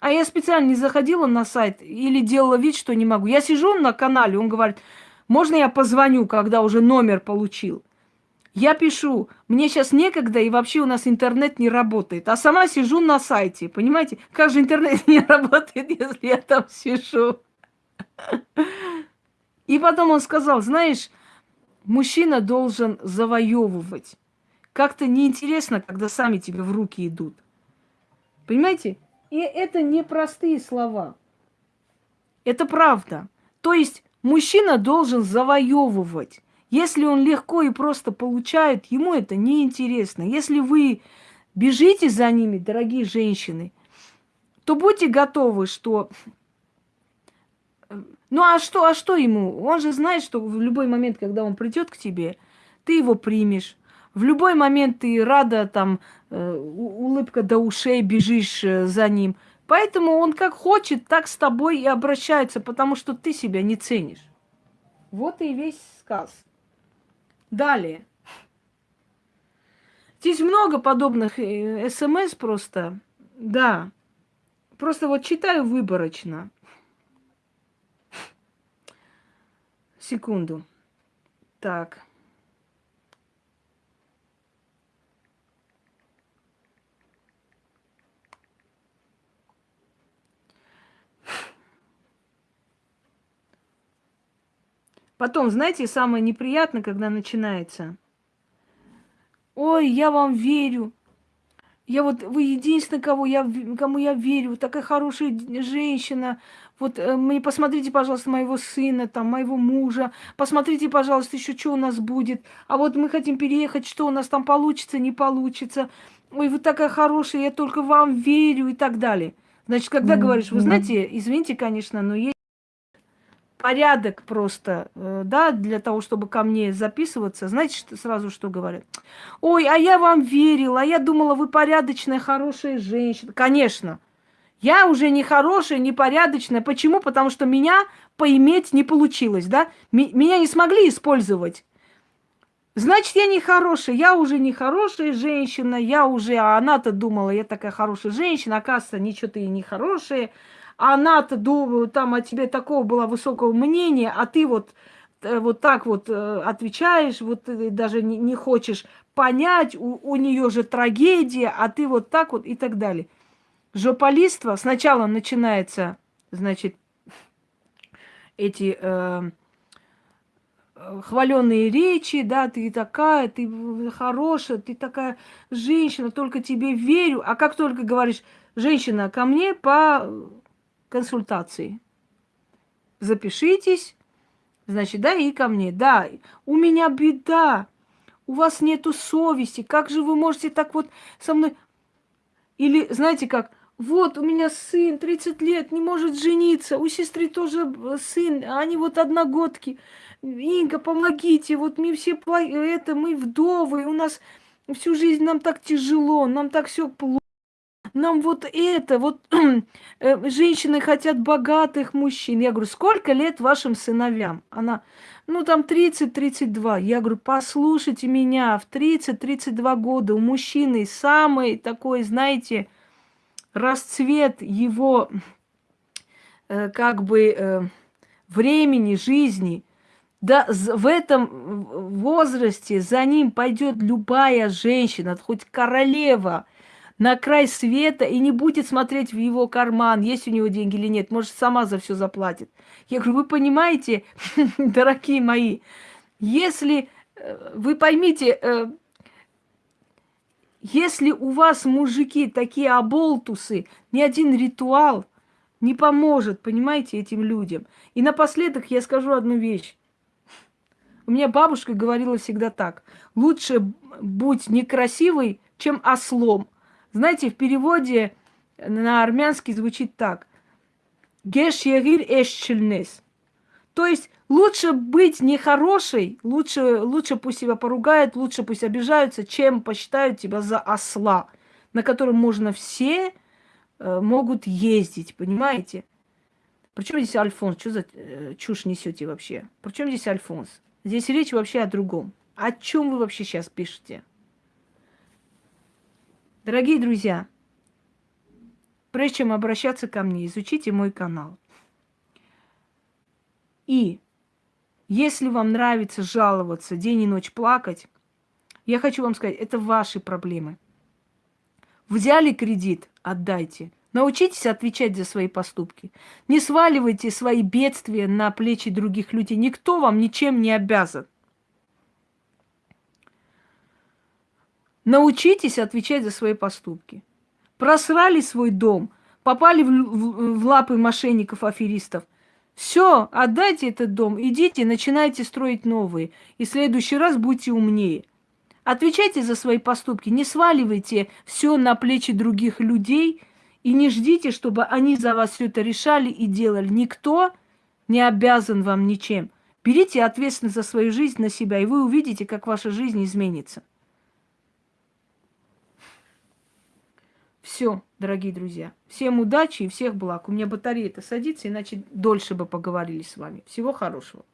А я специально не заходила на сайт или делала вид, что не могу. Я сижу на канале, он говорит, можно я позвоню, когда уже номер получил? Я пишу, мне сейчас некогда, и вообще у нас интернет не работает. А сама сижу на сайте, понимаете? Как же интернет [laughs] не работает, если я там сижу? И потом он сказал, знаешь, Мужчина должен завоевывать. Как-то неинтересно, когда сами тебе в руки идут. Понимаете? И это не простые слова. Это правда. То есть мужчина должен завоевывать. Если он легко и просто получает, ему это неинтересно. Если вы бежите за ними, дорогие женщины, то будьте готовы, что ну а что, а что ему? Он же знает, что в любой момент, когда он придет к тебе, ты его примешь. В любой момент ты рада, там, э, улыбка до ушей, бежишь э, за ним. Поэтому он как хочет, так с тобой и обращается, потому что ты себя не ценишь. Вот и весь сказ. Далее. Здесь много подобных э, смс просто. Да. Просто вот читаю выборочно. секунду. Так. Потом, знаете, самое неприятное, когда начинается. Ой, я вам верю, я вот, вы единственный, кого я, кому я верю, такая хорошая женщина. Вот э, мне посмотрите, пожалуйста, моего сына, там, моего мужа. Посмотрите, пожалуйста, еще что у нас будет. А вот мы хотим переехать, что у нас там получится, не получится. Ой, вы такая хорошая, я только вам верю и так далее. Значит, когда говоришь, вы знаете, извините, конечно, но есть порядок просто, э, да, для того, чтобы ко мне записываться, знаете, что, сразу что говорят? Ой, а я вам верила, а я думала, вы порядочная, хорошая женщина. Конечно, я уже не хорошая, не порядочная. Почему? Потому что меня поиметь не получилось, да? Меня не смогли использовать. Значит, я не хорошая, я уже не хорошая женщина, я уже, а она-то думала, я такая хорошая женщина, оказывается, ничего ты не хорошая она-то думаю, там о тебе такого было высокого мнения, а ты вот э, вот так вот э, отвечаешь, вот даже не, не хочешь понять, у, у нее же трагедия, а ты вот так вот и так далее. Жополиство сначала начинается, значит, эти э, хваленные речи, да, ты такая, ты хорошая, ты такая женщина, только тебе верю. А как только говоришь, женщина, ко мне по консультации. Запишитесь, значит, да, и ко мне. Да, у меня беда, у вас нету совести, как же вы можете так вот со мной... Или, знаете как, вот у меня сын 30 лет, не может жениться, у сестры тоже сын, они вот одногодки. Инга, помогите, вот мы все, это, мы вдовы, у нас всю жизнь нам так тяжело, нам так все плохо нам вот это, вот [clears throat] э, женщины хотят богатых мужчин. Я говорю, сколько лет вашим сыновьям? Она, ну там 30-32. Я говорю, послушайте меня, в 30-32 года у мужчины самый такой, знаете, расцвет его э, как бы э, времени, жизни. Да, в этом возрасте за ним пойдет любая женщина, хоть королева – на край света и не будет смотреть в его карман, есть у него деньги или нет. Может, сама за все заплатит. Я говорю, вы понимаете, [laughs] дорогие мои, если э, вы поймите, э, если у вас мужики такие оболтусы, ни один ритуал не поможет, понимаете, этим людям. И напоследок я скажу одну вещь. У меня бабушка говорила всегда так. Лучше будь некрасивой, чем ослом. Знаете, в переводе на армянский звучит так. Геш егир эшчельнес. То есть лучше быть нехорошей, лучше, лучше пусть себя поругают, лучше пусть обижаются, чем посчитают тебя за осла, на котором можно все э, могут ездить, понимаете? Причем здесь Альфонс? Что за э, чушь несете вообще? Причем здесь Альфонс? Здесь речь вообще о другом. О чем вы вообще сейчас пишете? Дорогие друзья, прежде чем обращаться ко мне, изучите мой канал. И если вам нравится жаловаться, день и ночь плакать, я хочу вам сказать, это ваши проблемы. Взяли кредит, отдайте. Научитесь отвечать за свои поступки. Не сваливайте свои бедствия на плечи других людей. Никто вам ничем не обязан. Научитесь отвечать за свои поступки. Просрали свой дом, попали в, в, в лапы мошенников, аферистов. Все, отдайте этот дом, идите, начинайте строить новые. И в следующий раз будьте умнее. Отвечайте за свои поступки, не сваливайте все на плечи других людей и не ждите, чтобы они за вас все это решали и делали. Никто не обязан вам ничем. Берите ответственность за свою жизнь на себя, и вы увидите, как ваша жизнь изменится. Все, дорогие друзья. Всем удачи и всех благ. У меня батарея-то садится, иначе дольше бы поговорили с вами. Всего хорошего.